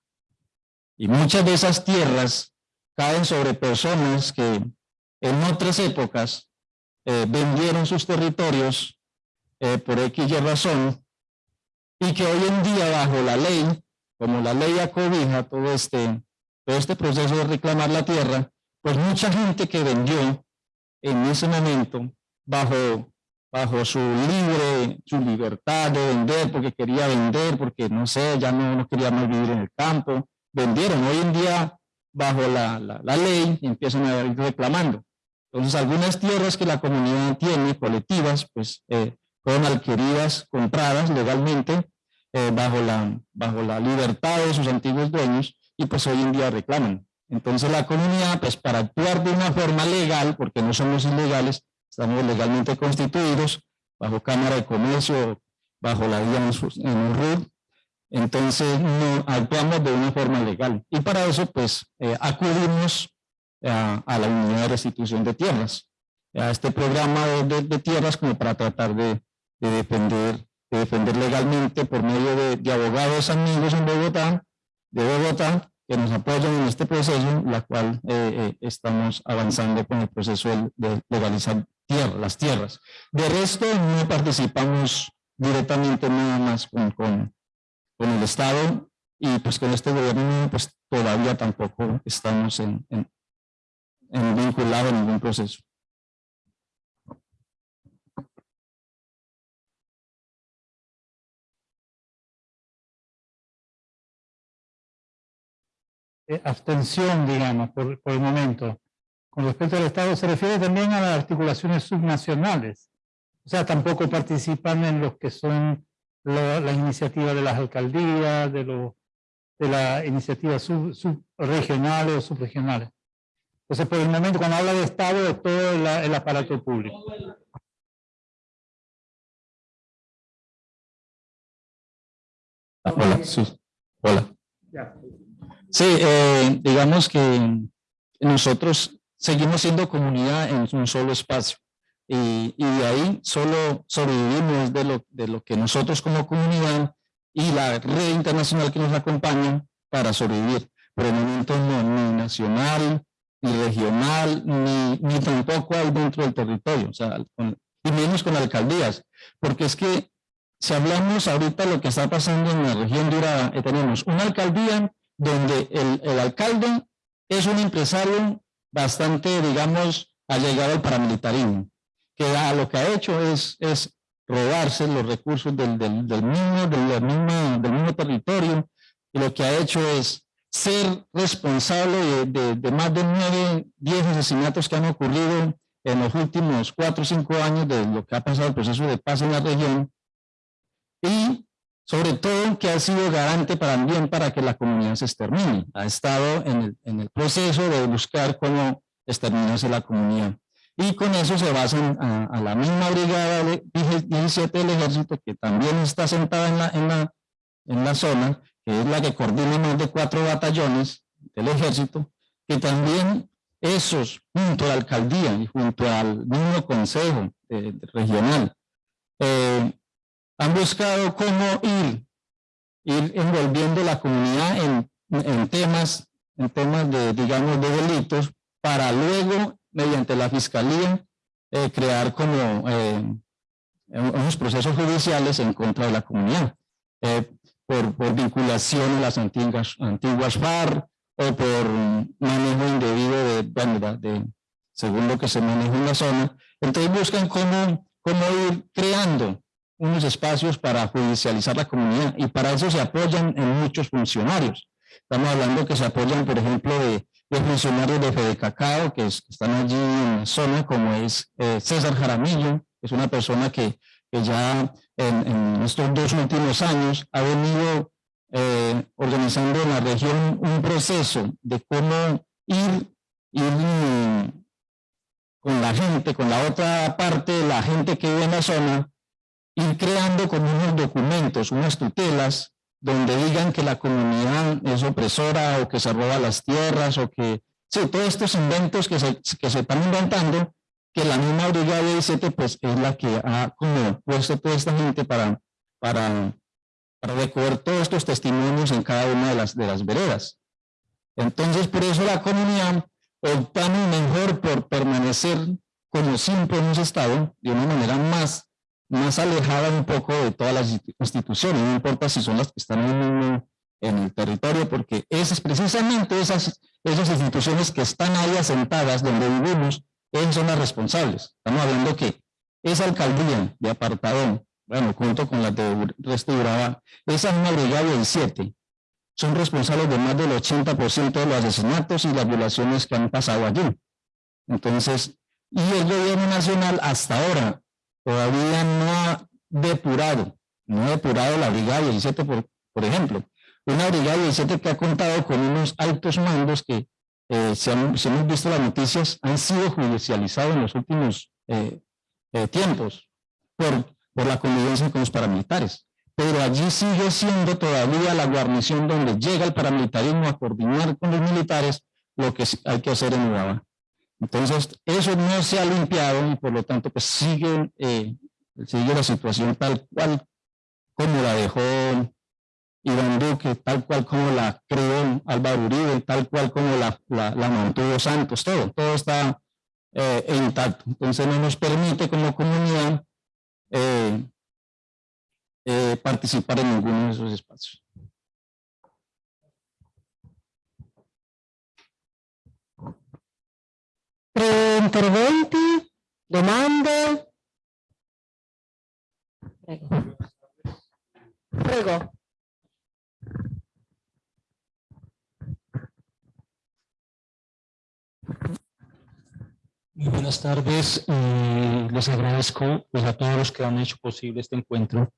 Y muchas de esas tierras caen sobre personas que en otras épocas eh, vendieron sus territorios eh, por X razón, y que hoy en día bajo la ley, como la ley acobija todo este, todo este proceso de reclamar la tierra, pues mucha gente que vendió en ese momento bajo bajo su libre, su libertad de vender, porque quería vender, porque no sé, ya no, no quería más vivir en el campo, vendieron. Hoy en día, bajo la, la, ley, empiezan a ir reclamando. Entonces, algunas tierras que la comunidad tiene, colectivas, pues eh, fueron adquiridas, compradas legalmente, eh, bajo, la, bajo la libertad de sus antiguos dueños, y pues hoy en día reclaman. Entonces la comunidad, pues para actuar de una forma legal, porque no somos ilegales, estamos legalmente constituidos, bajo Cámara de Comercio, bajo la vía en un entonces no actuamos de una forma legal. Y para eso, pues, eh, acudimos a, la unidad de restitución de tierras, a este programa de, tierras como para tratar de, defender, de defender legalmente por medio de, abogados amigos en Bogotá, de Bogotá, que nos apoyan en este proceso, la cual eh, eh, estamos avanzando con el proceso de legalizar tierra, las tierras. De resto, no participamos directamente nada más con, con, el Estado y pues con este gobierno pues todavía tampoco estamos en, en, vinculado en ningún proceso.
Eh, abstención, digamos, por, por, el momento. Con respecto al Estado, se refiere también a las articulaciones subnacionales. O sea, tampoco participan en los que son las iniciativas de las alcaldías, de, lo, de las iniciativas subregionales o subregionales. Entonces, por el momento, cuando habla de Estado, es todo el, aparato público.
Hola, sí. Hola. Sí, eh, digamos que nosotros seguimos siendo comunidad en un solo espacio y, de ahí solo sobrevivimos de lo, de lo que nosotros como comunidad y la red internacional que nos acompaña para sobrevivir. Por el momento no, ni nacional, ni regional, ni, ni tampoco hay dentro del territorio, o sea, y menos con alcaldías, porque es que si hablamos ahorita lo que está pasando en la región de Urabá, eh, tenemos una alcaldía donde el, el alcalde es un empresario bastante, digamos, allegado al paramilitarismo, que lo que ha hecho es, es robarse los recursos del, del, del, mismo, del, mismo, del mismo territorio, y lo que ha hecho es ser responsable de, de, más de nueve, diez asesinatos que han ocurrido en los últimos cuatro o cinco años de lo que ha pasado el proceso de paz en la región, y sobre todo que ha sido garante también para que la comunidad se extermine. Ha estado en el, proceso de buscar cómo exterminarse la comunidad. Y con eso se basan a, la misma brigada de 17 del ejército, que también está sentada en la, en, la, en la zona, que es la que coordina más de cuatro batallones del ejército, que también esos, junto a la alcaldía y junto al mismo consejo eh, regional, eh, han buscado cómo ir, ir envolviendo la comunidad en, en temas, en temas de, digamos, de delitos, para luego, mediante la fiscalía, eh, crear como eh, unos procesos judiciales en contra de la comunidad, eh, por, por, vinculación a las antiguas, antiguas FARC o por manejo indebido de, bueno, de, según lo que se maneja en la zona. Entonces buscan cómo, cómo ir creando unos espacios para judicializar la comunidad y para eso se apoyan en muchos funcionarios. Estamos hablando que se apoyan, por ejemplo, de, funcionarios de Fede Cacao, que, están allí en la zona, como es eh, César Jaramillo, que es una persona que, ya en, estos dos últimos años ha venido eh, organizando en la región un proceso de cómo ir, ir con la gente, con la otra parte de la gente que vive en la zona, ir creando como unos documentos, unas tutelas, donde digan que la comunidad es opresora o que se roba las tierras o que, sí, todos estos inventos que se, que se están inventando, que la misma brigada de 17 pues es la que ha como puesto toda esta gente para, para, para recoger todos estos testimonios en cada una de las, de las veredas. Entonces, por eso la comunidad optamos mejor por permanecer como siempre hemos estado, de una manera más más alejada un poco de todas las instituciones, no importa si son las que están en, en el territorio, porque esas precisamente esas, esas instituciones que están ahí asentadas donde vivimos, esas son las responsables. Estamos hablando que esa alcaldía de Apartadón, bueno, junto con la de resto esa misma brigada 17, son responsables de más del 80% de los asesinatos y las violaciones que han pasado allí. Entonces, y el gobierno nacional hasta ahora todavía no ha depurado, no ha depurado la brigada 17, por, por ejemplo. Una brigada 17 que ha contado con unos altos mandos que, eh, si, hemos visto las noticias, han sido judicializados en los últimos eh, eh, tiempos por, por la convivencia con los paramilitares pero allí sigue siendo todavía la guarnición donde llega el paramilitarismo a coordinar con los militares lo que hay que hacer en Urabá. Entonces, eso no se ha limpiado y por lo tanto pues sigue, eh, sigue la situación tal cual como la dejó Iván Duque, tal cual como la creó Álvaro Uribe, tal cual como la, mantuvo Santos, todo, todo está eh, intacto. Entonces no nos permite como comunidad eh, eh, participar en ninguno de esos espacios.
Interventi, domande? Prego. Prego.
Muy buenas tardes, eh, les agradezco pues, a todos los que han hecho posible este encuentro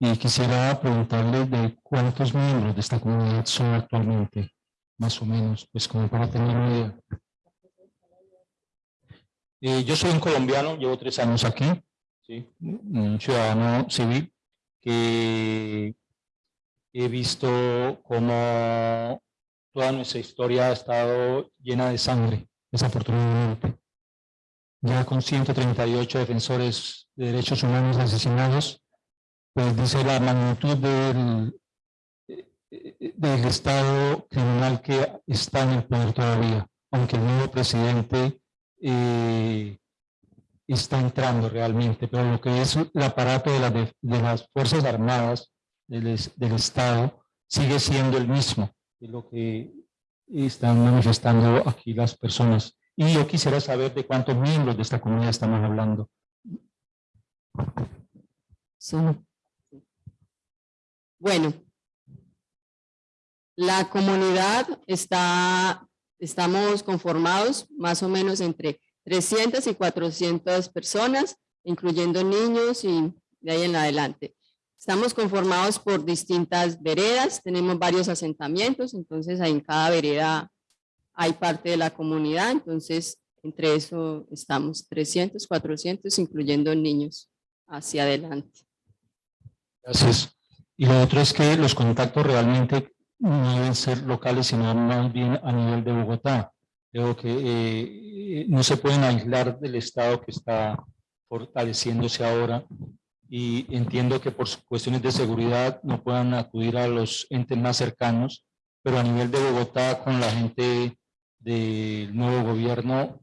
y quisiera preguntarle de cuántos miembros de esta comunidad son actualmente, más o menos, pues como para tener una idea. Eh, yo soy un colombiano, llevo tres años aquí, un ciudadano civil, que he visto cómo toda nuestra historia ha estado llena de sangre, desafortunadamente. Ya con 138 defensores de derechos humanos asesinados, pues dice la magnitud del, del estado criminal que está en el poder todavía, aunque el nuevo presidente eh, está entrando realmente, pero lo que es el aparato de, de las Fuerzas Armadas del, del, Estado sigue siendo el mismo, de lo que están manifestando aquí las personas. Y yo quisiera saber de cuántos miembros de esta comunidad estamos hablando.
Bueno, la comunidad está, estamos conformados más o menos entre 300 y 400 personas, incluyendo niños y de ahí en adelante. Estamos conformados por distintas veredas, tenemos varios asentamientos, entonces en cada vereda hay parte de la comunidad, entonces entre eso estamos 300, 400, incluyendo niños hacia adelante.
Gracias. Y lo otro es que los contactos realmente no deben ser locales, sino más bien a nivel de Bogotá. Creo que eh, no se pueden aislar del Estado que está fortaleciéndose ahora y entiendo que por cuestiones de seguridad no puedan acudir a los entes más cercanos, pero a nivel de Bogotá con la gente del nuevo gobierno,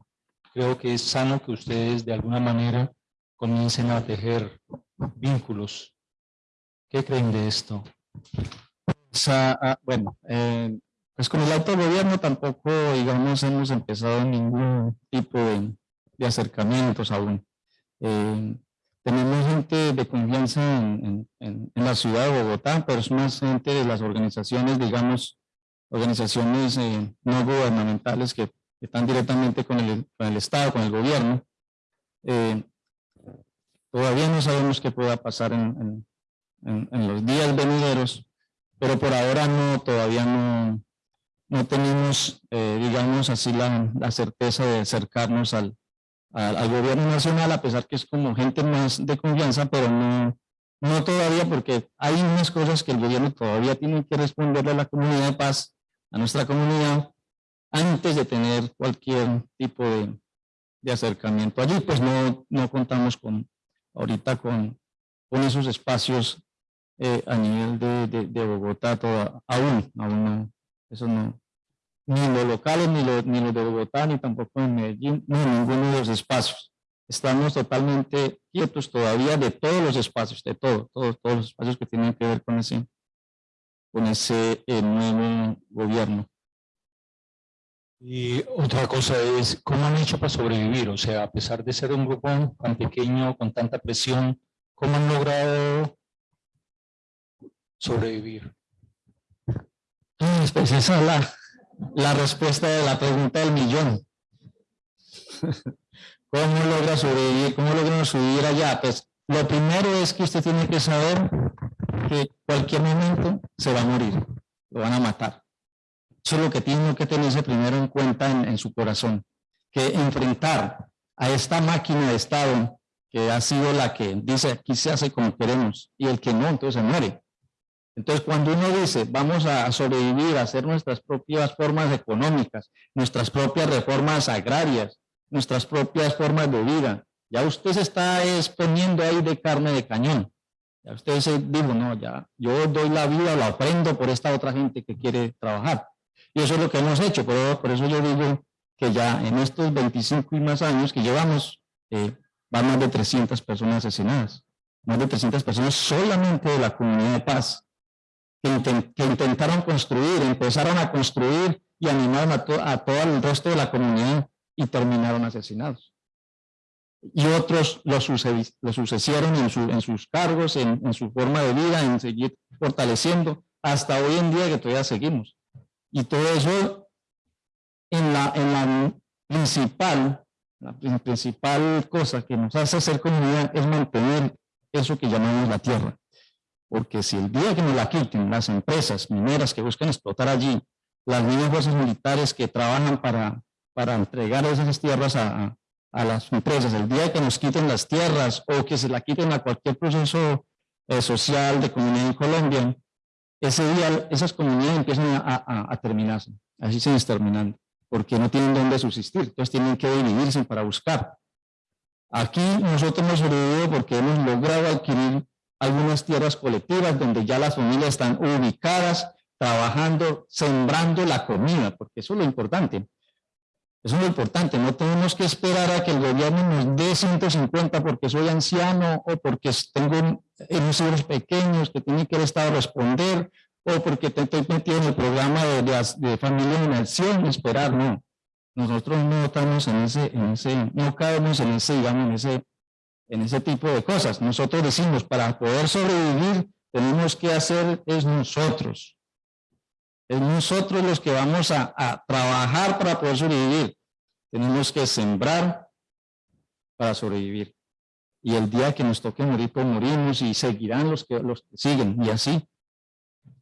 creo que es sano que ustedes de alguna manera comiencen a tejer vínculos ¿Qué creen de esto?
Ah, bueno, eh, pues con el autogobierno tampoco, digamos, hemos empezado ningún tipo de, acercamientos aún. Eh, tenemos gente de confianza en, la ciudad de Bogotá, pero es más gente de las organizaciones, digamos, organizaciones eh, no gubernamentales que, están directamente con el, con el Estado, con el gobierno. todavía no sabemos qué pueda pasar en, en, los días venideros, pero por ahora no, todavía no, no tenemos, eh, digamos así, la, la, certeza de acercarnos al, al, gobierno nacional, a pesar que es como gente más de confianza, pero no, no todavía, porque hay unas cosas que el gobierno todavía tiene que responderle a la comunidad de paz, a nuestra comunidad, antes de tener cualquier tipo de, de acercamiento. Allí pues no, no contamos con, ahorita con, con esos espacios eh, a nivel de, de, Bogotá toda, aún, aún no, eso no, ni los locales, ni los, ni los de Bogotá, ni tampoco en Medellín, ni en ninguno de los espacios. Estamos totalmente quietos todavía de todos los espacios, de todo, todos, todos los espacios que tienen que ver con ese, con ese eh, nuevo gobierno.
Y otra cosa es, ¿cómo han hecho para sobrevivir? O sea, a pesar de ser un grupo tan pequeño, con tanta presión, ¿cómo han logrado sobrevivir?
Pues esa es la, la respuesta de la pregunta del millón. *laughs* ¿Cómo logra sobrevivir? ¿Cómo logra subir allá? Pues lo primero es que usted tiene que saber que cualquier momento se va a morir, lo van a matar. Eso es lo que tiene que tenerse primero en cuenta en, su corazón, que enfrentar a esta máquina de Estado que ha sido la que dice aquí se hace como queremos y el que no, entonces se muere. Entonces, cuando uno dice, vamos a sobrevivir, a hacer nuestras propias formas económicas, nuestras propias reformas agrarias, nuestras propias formas de vida, ya usted se está exponiendo ahí de carne de cañón. Ya usted se dijo, no, ya yo doy la vida, la ofrendo por esta otra gente que quiere trabajar. Y eso es lo que hemos hecho, por, por eso yo digo que ya en estos 25 y más años que llevamos, eh, van más de 300 personas asesinadas. Más de 300 personas solamente de la comunidad de paz, que, intentaron construir, empezaron a construir y animaron a, todo el resto de la comunidad y terminaron asesinados y otros lo, sucedieron en, en, sus cargos, en, en, su forma de vida, en seguir fortaleciendo, hasta hoy en día que todavía seguimos. Y todo eso en la, en la principal, la principal cosa que nos hace ser comunidad es mantener eso que llamamos la tierra. Porque si el día que nos la quiten las empresas mineras que buscan explotar allí, las mismas fuerzas militares que trabajan para, para entregar esas tierras a, a las empresas, el día que nos quiten las tierras o que se la quiten a cualquier proceso eh, social de comunidad en Colombia, ese día esas comunidades empiezan a, a, terminarse, así se exterminando, porque no tienen dónde subsistir, entonces tienen que dividirse para buscar. Aquí nosotros hemos sobrevivido porque hemos logrado adquirir algunas tierras colectivas donde ya las familias están ubicadas, trabajando, sembrando la comida, porque eso es lo importante. Eso es lo importante, no tenemos que esperar a que el gobierno nos dé 150 porque soy anciano o porque tengo unos hijos pequeños que tienen que el Estado responder o porque estoy metido en el programa de, de, familia en acción, esperar, no. Nosotros no estamos en ese, en ese, no caemos en ese, digamos, en ese, en ese tipo de cosas. Nosotros decimos, para poder sobrevivir, tenemos que hacer es nosotros. Es nosotros los que vamos a, trabajar para poder sobrevivir. Tenemos que sembrar para sobrevivir. Y el día que nos toque morir, pues morimos y seguirán los que, los siguen. Y así.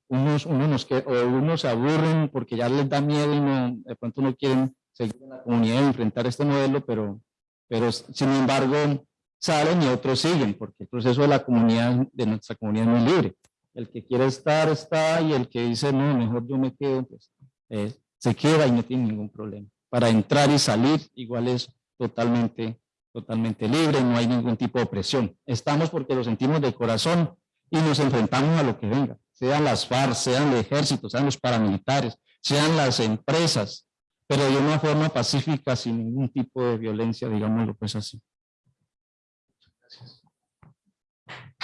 Unos, unos, que, unos se aburren porque ya les da miedo y no, de pronto no quieren seguir en la comunidad y enfrentar este modelo, pero, pero sin embargo salen y otros siguen, porque el proceso de la comunidad, de nuestra comunidad es muy libre. El que quiere estar, está, y el que dice, no, mejor yo me quedo, pues eh, se queda y no tiene ningún problema. Para entrar y salir, igual es totalmente, totalmente libre, no hay ningún tipo de presión. Estamos porque lo sentimos de corazón y nos enfrentamos a lo que venga, sean las FARC, sean el ejército, sean los paramilitares, sean las empresas, pero de una forma pacífica, sin ningún tipo de violencia, digámoslo pues así.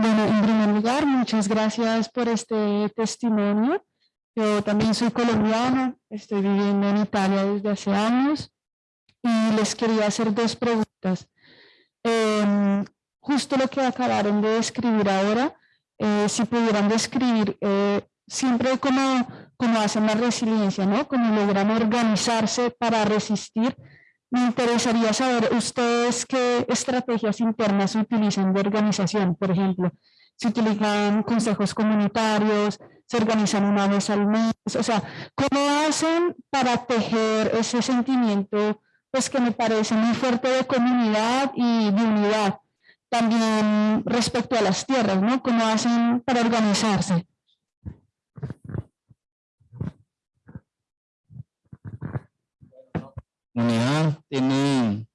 Bueno, en primer lugar, muchas gracias por este testimonio. Yo también soy colombiana, estoy viviendo en Italia desde hace años y les quería hacer dos preguntas. Em, justo lo que acabaron de describir ahora, eh, si pudieran describir eh, siempre cómo, cómo hacen la resiliencia, ¿no? cómo logran organizarse para resistir me interesaría saber ustedes qué estrategias internas utilizan de organización, por ejemplo, si utilizan consejos comunitarios, se organizan una vez al mes, o sea, ¿cómo hacen para tejer ese sentimiento pues que me parece muy fuerte de comunidad y de unidad?
también respecto a las tierras, ¿no? ¿Cómo hacen para organizarse?
Comunidad tiene,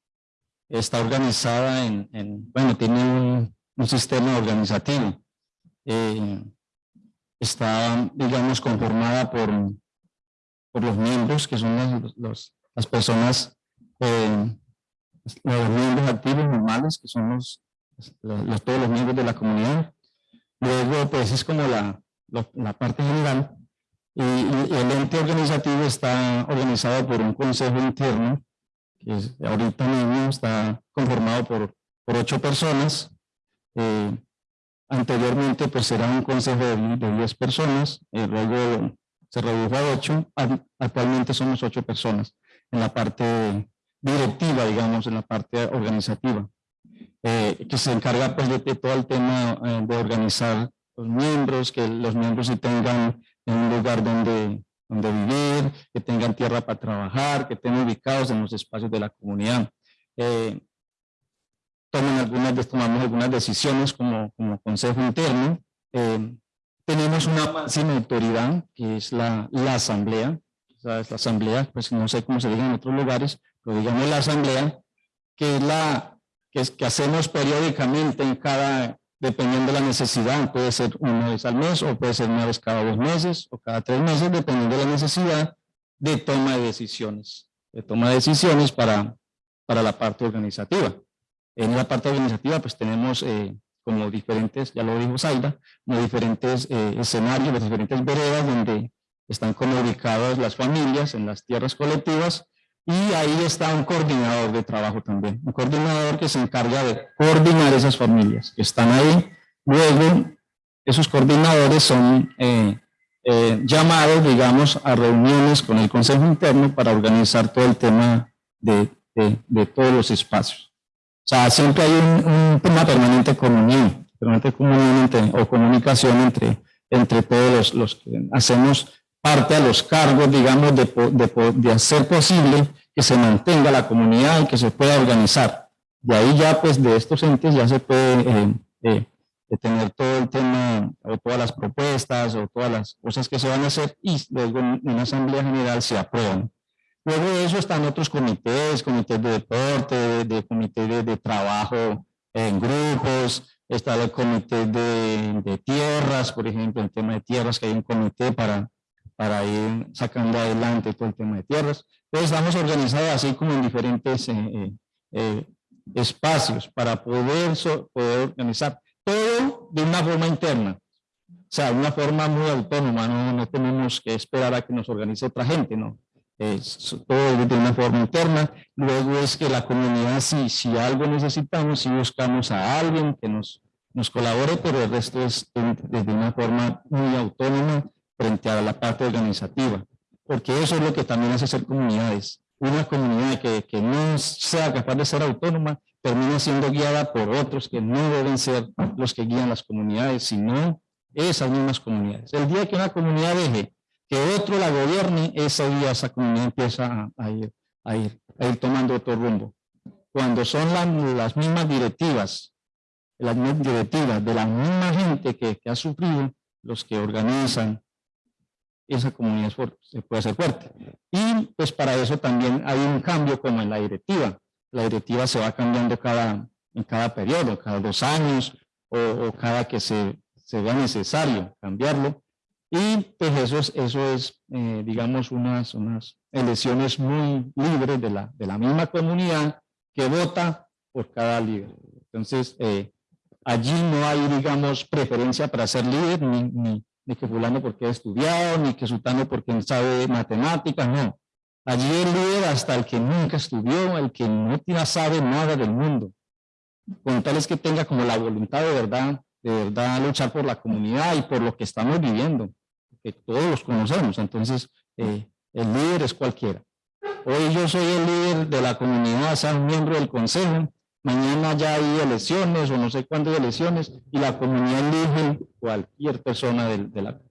está organizada en, bueno, tiene un, sistema organizativo. Eh, está, digamos, conformada por, por los miembros, que son los, las personas, eh, los miembros activos normales, que son los, los, todos los miembros de la comunidad. Luego, pues, es como la, la parte general, y, el ente organizativo está organizado por un consejo interno, que ahorita mismo está conformado por, por ocho personas. Eh, anteriormente pues era un consejo de, de diez personas, eh, luego se redujo a ocho, actualmente somos ocho personas en la parte directiva, digamos, en la parte organizativa, eh, que se encarga pues de, de todo el tema de organizar los miembros, que los miembros sí tengan en un lugar donde, donde vivir, que tengan tierra para trabajar, que estén ubicados en los espacios de la comunidad. Eh, toman algunas, tomamos algunas decisiones como, como consejo interno. Eh, tenemos una máxima autoridad, que es la, la asamblea. La asamblea, pues no sé cómo se diga en otros lugares, pero digamos la asamblea, que es la que, es, que hacemos periódicamente en cada, dependiendo de la necesidad, puede ser una vez al mes o puede ser una vez cada dos meses o cada tres meses, dependiendo de la necesidad de toma de decisiones, de toma de decisiones para, para la parte organizativa. En la parte organizativa pues tenemos eh, como diferentes, ya lo dijo Zaida, como diferentes eh, escenarios, las diferentes veredas donde están como ubicadas las familias en las tierras colectivas y ahí está un coordinador de trabajo también, un coordinador que se encarga de coordinar esas familias que están ahí. Luego, esos coordinadores son eh, eh, llamados, digamos, a reuniones con el Consejo Interno para organizar todo el tema de, de, todos los espacios. O sea, siempre hay un, tema permanente comunión, permanente comunión o comunicación entre, entre todos los, los que hacemos parte a los cargos, digamos, de, hacer posible que se mantenga la comunidad y que se pueda organizar. De ahí ya, pues, de estos entes ya se puede eh, eh, tener todo el tema, o todas las propuestas, o todas las cosas que se van a hacer, y luego en una asamblea general se aprueban. Luego de eso están otros comités, comités de deporte, de, de comité de, trabajo en grupos, está el comité de, de, tierras, por ejemplo, el tema de tierras, que hay un comité para para ir sacando adelante todo el tema de tierras. Entonces estamos organizados así como en diferentes eh, eh, eh, espacios para poder, poder organizar todo de una forma interna. O sea, de una forma muy autónoma, no, no tenemos que esperar a que nos organice otra gente, ¿no? Es todo de una forma interna. Luego es que la comunidad, si, si algo necesitamos, si buscamos a alguien que nos, nos colabore, pero el resto es desde una forma muy autónoma frente a la parte organizativa, porque eso es lo que también hace ser comunidades. Una comunidad que, que no sea capaz de ser autónoma termina siendo guiada por otros que no deben ser los que guían las comunidades, sino esas mismas comunidades. El día que una comunidad deje que otro la gobierne, ese día esa comunidad empieza a, ir, a, ir, a ir tomando otro rumbo. Cuando son las mismas directivas, las mismas directivas de la misma gente que, que ha sufrido, los que organizan, esa comunidad se puede hacer fuerte. Y pues para eso también hay un cambio como en la directiva. La directiva se va cambiando cada, en cada periodo, cada dos años o, cada que se, se, vea necesario cambiarlo. Y pues eso es, eso es eh, digamos, unas, unas elecciones muy libres de la, de la misma comunidad que vota por cada líder. Entonces, eh, allí no hay, digamos, preferencia para ser líder ni, ni, ni que fulano porque ha estudiado, ni que sultano porque sabe matemáticas, no. Allí el líder hasta el que nunca estudió, el que no sabe nada del mundo. Con tal es que tenga como la voluntad de verdad, de verdad luchar por la comunidad y por lo que estamos viviendo, que todos los conocemos. Entonces, eh, el líder es cualquiera. Hoy yo soy el líder de la comunidad, soy miembro del consejo, mañana ya hay elecciones o no sé cuándo hay elecciones y la comunidad elige cualquier persona de,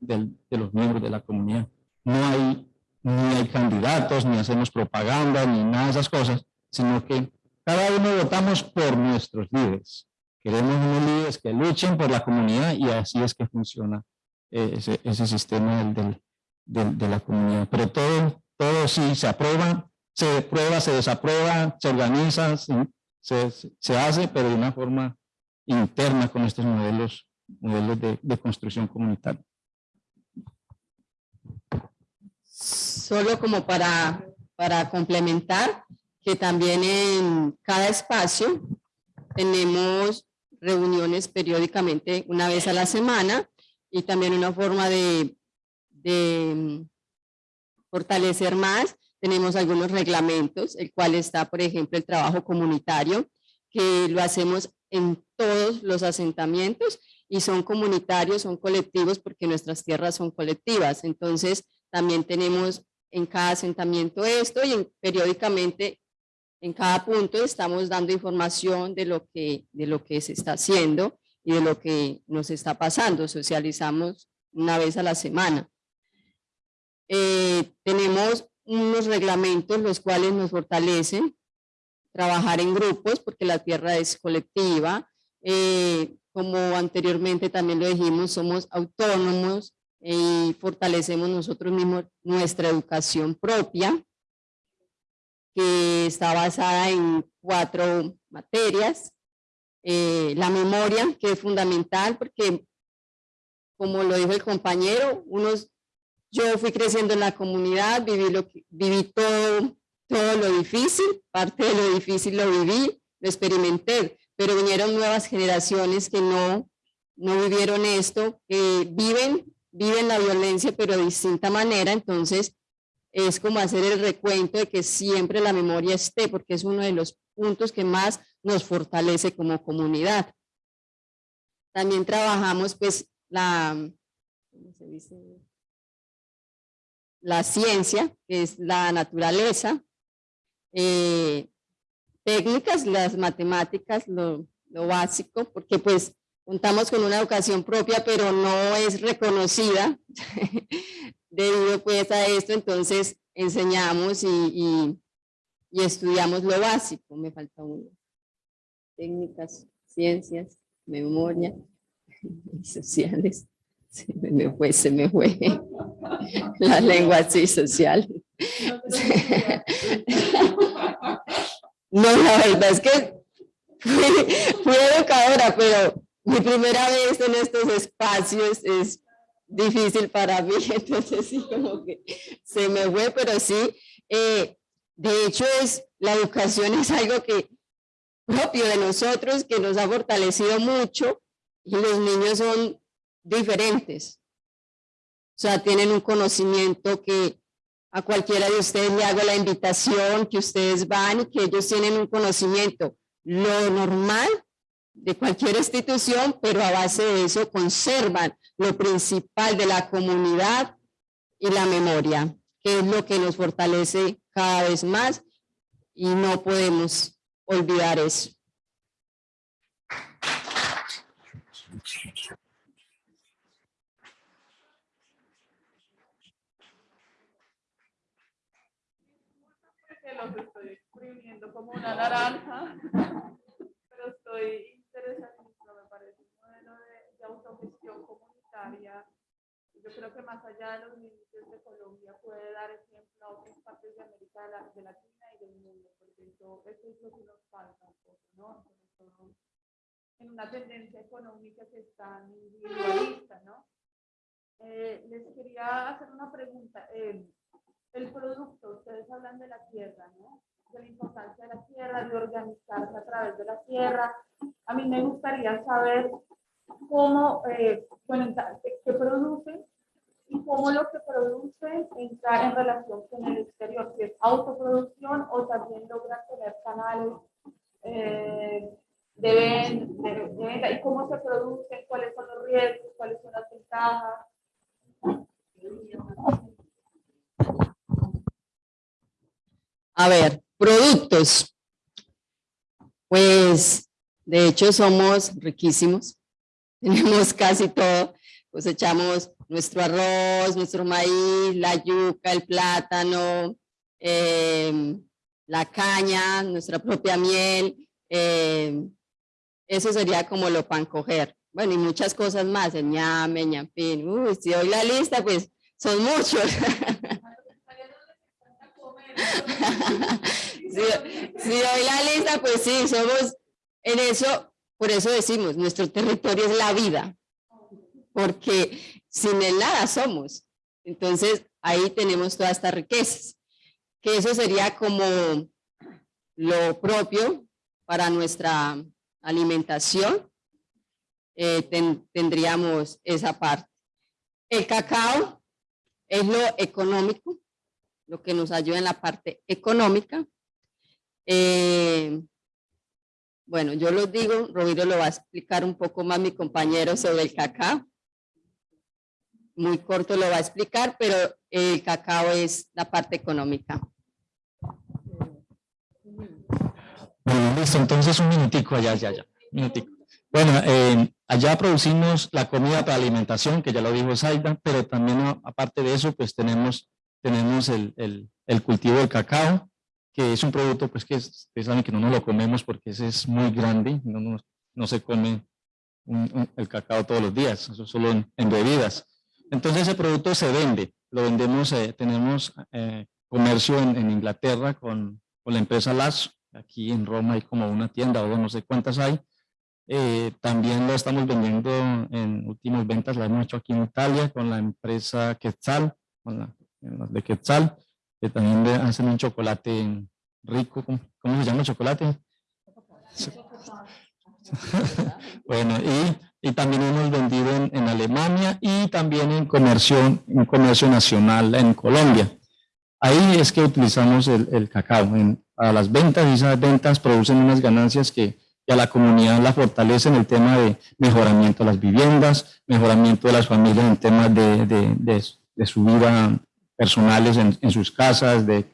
de, los miembros de la comunidad. No hay, ni hay candidatos, ni hacemos propaganda, ni nada de esas cosas, sino que cada uno votamos por nuestros líderes. Queremos unos líderes que luchen por la comunidad y así es que funciona eh, ese, ese sistema del, del, de la comunidad. Pero todo, todo sí se aprueba, se prueba, se desaprueba, se organiza, se, se, hace, pero de una forma interna con estos modelos, modelos de, construcción comunitaria.
Solo como para, para complementar, que también en cada espacio tenemos reuniones periódicamente una vez a la semana y también una forma de, de mm, fortalecer más. Tenemos algunos reglamentos, el cual está, por ejemplo, el trabajo comunitario, que lo hacemos en todos los asentamientos y son comunitarios, son colectivos porque nuestras tierras son colectivas. Entonces, también tenemos en cada asentamiento esto y periódicamente en cada punto estamos dando información de lo, que, de lo que se está haciendo y de lo que nos está pasando. Socializamos una vez a la semana. Eh, tenemos unos reglamentos los cuales nos fortalecen trabajar en grupos porque la tierra es colectiva. Eh, como anteriormente también lo dijimos, somos autónomos y fortalecemos nosotros mismos nuestra educación propia que está basada en cuatro materias. Eh, la memoria, que es fundamental porque, como lo dijo el compañero, unos, yo fui creciendo en la comunidad, viví, lo viví todo, todo lo difícil, parte de lo difícil lo viví, lo experimenté, pero vinieron nuevas generaciones que no, no vivieron esto, que viven, viven la violencia, pero de distinta manera, entonces es como hacer el recuento de que siempre la memoria esté, porque es uno de los puntos que más nos fortalece como comunidad. También trabajamos pues la, la ciencia, que es la naturaleza, eh, técnicas, las matemáticas, lo, lo básico, porque pues contamos con una educación propia, pero no es reconocida *laughs* debido pues a esto, entonces enseñamos y, estudiamos lo básico, me falta uno. Técnicas, ciencias, memoria *laughs* y sociales. Se me fue, se me fue. La lengua sí social. No, la verdad es que fui educadora, pero mi primera vez en estos espacios es difícil para mí, *laughs* entonces sí, como que se me fue, pero sí, eh, de hecho es, la educación es algo que propio de nosotros, que nos ha fortalecido mucho, y los niños son diferentes, o sea, tienen un conocimiento que a cualquiera de ustedes le hago la invitación, que ustedes van y que ellos tienen un conocimiento, lo normal de cualquier institución, pero a base de eso conservan lo principal de la comunidad y la memoria, que es lo que nos fortalece cada vez más y no podemos olvidar eso.
los estoy escribiendo como una naranja, pero estoy interesadísima, me parece un modelo de, de autogestión comunitaria. Yo creo que más allá de los límites de Colombia puede dar ejemplo a otras partes de América de Latina y del mundo, porque eso, eso es lo que nos falta un poco, ¿no? En una tendencia económica que es tan individualista, ¿no? Eh, les quería hacer una pregunta. Eh, el producto, ustedes hablan de la tierra, ¿no? De la importancia de la tierra, de organizarse a través de la tierra. A mí me gustaría saber cómo, eh, bueno, qué produce y cómo lo que produce entra en relación con el exterior, si es autoproducción o también logran tener canales eh, de, venta, y cómo se produce, cuáles son los riesgos, cuáles son las ventajas.
A ver, productos. Pues, de hecho, somos riquísimos. *laughs* Tenemos casi todo. Cosechamos nuestro arroz, nuestro maíz, la yuca, el plátano, em, la caña, nuestra propia miel. Em, Eso sería como lo pan coger. Bueno, y muchas cosas más, el ñame, ñampín. Uy, si doy la lista, pues son muchos. *laughs* *laughs* si, si doy la lista, pues sí, somos en eso, por eso decimos, nuestro territorio es la vida, porque sin él nada somos. Entonces, ahí tenemos todas estas riquezas, que eso sería como lo propio para nuestra alimentación, eh, tendríamos esa parte. El cacao es lo económico, lo que nos ayuda en la parte económica. Eh, bueno, yo lo digo, Rodrigo lo va a explicar un poco más mi compañero sobre el cacao. Muy corto lo va a explicar, pero el cacao es la parte económica.
Bueno, listo, entonces un minutico allá, ya, minutico. Bueno, eh, allá producimos la comida para alimentación, que ya lo dijo Zaida, pero también aparte de eso, pues tenemos, tenemos el, el cultivo del cacao, que es un producto pues que ustedes saben que no nos lo comemos porque ese es muy grande, no, no, se come el cacao todos los días, eso solo en, bebidas. Entonces ese producto se vende, lo vendemos, eh, tenemos eh, comercio en, en Inglaterra con, con, la empresa Lazo, aquí en Roma hay como una tienda o no sé cuántas hay, eh, también lo estamos vendiendo en últimas ventas, la hemos hecho aquí en Italia con la empresa Quetzal, con la, de Quetzal, que también hacen un chocolate rico, ¿cómo, se llama el chocolate? *laughs* bueno, y, y, también hemos vendido en, Alemania y también en comercio, en comercio nacional en Colombia. Ahí es que utilizamos el, el cacao en, para las ventas y esas ventas producen unas ganancias que, a la comunidad la fortalecen en el tema de mejoramiento de las viviendas, mejoramiento de las familias en temas de, de, de, de su vida personales en, sus casas, de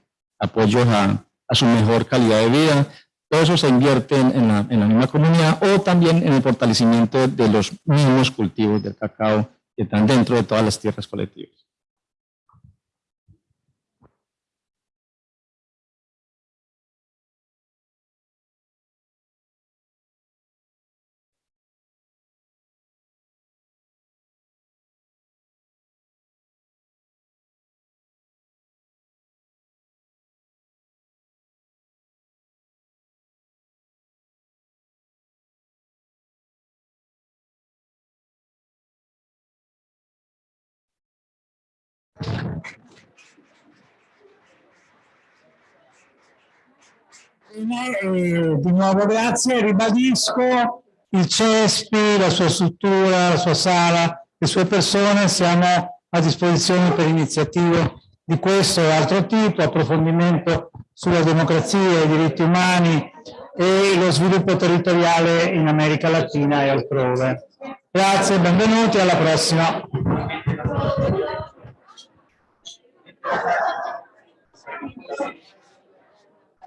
apoyo a, su mejor calidad de vida. Todo eso se invierte en, la, en la misma comunidad o también en el fortalecimiento de los mismos cultivos del cacao que están dentro de todas las tierras colectivas.
Eh, di nuovo grazie, ribadisco il CESPI, la sua struttura, la sua sala, le sue persone, siamo a disposizione per iniziative di questo e altro tipo, approfondimento sulla democrazia, i diritti umani e lo sviluppo territoriale in America Latina e altrove. Grazie, benvenuti, alla prossima.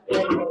Sì.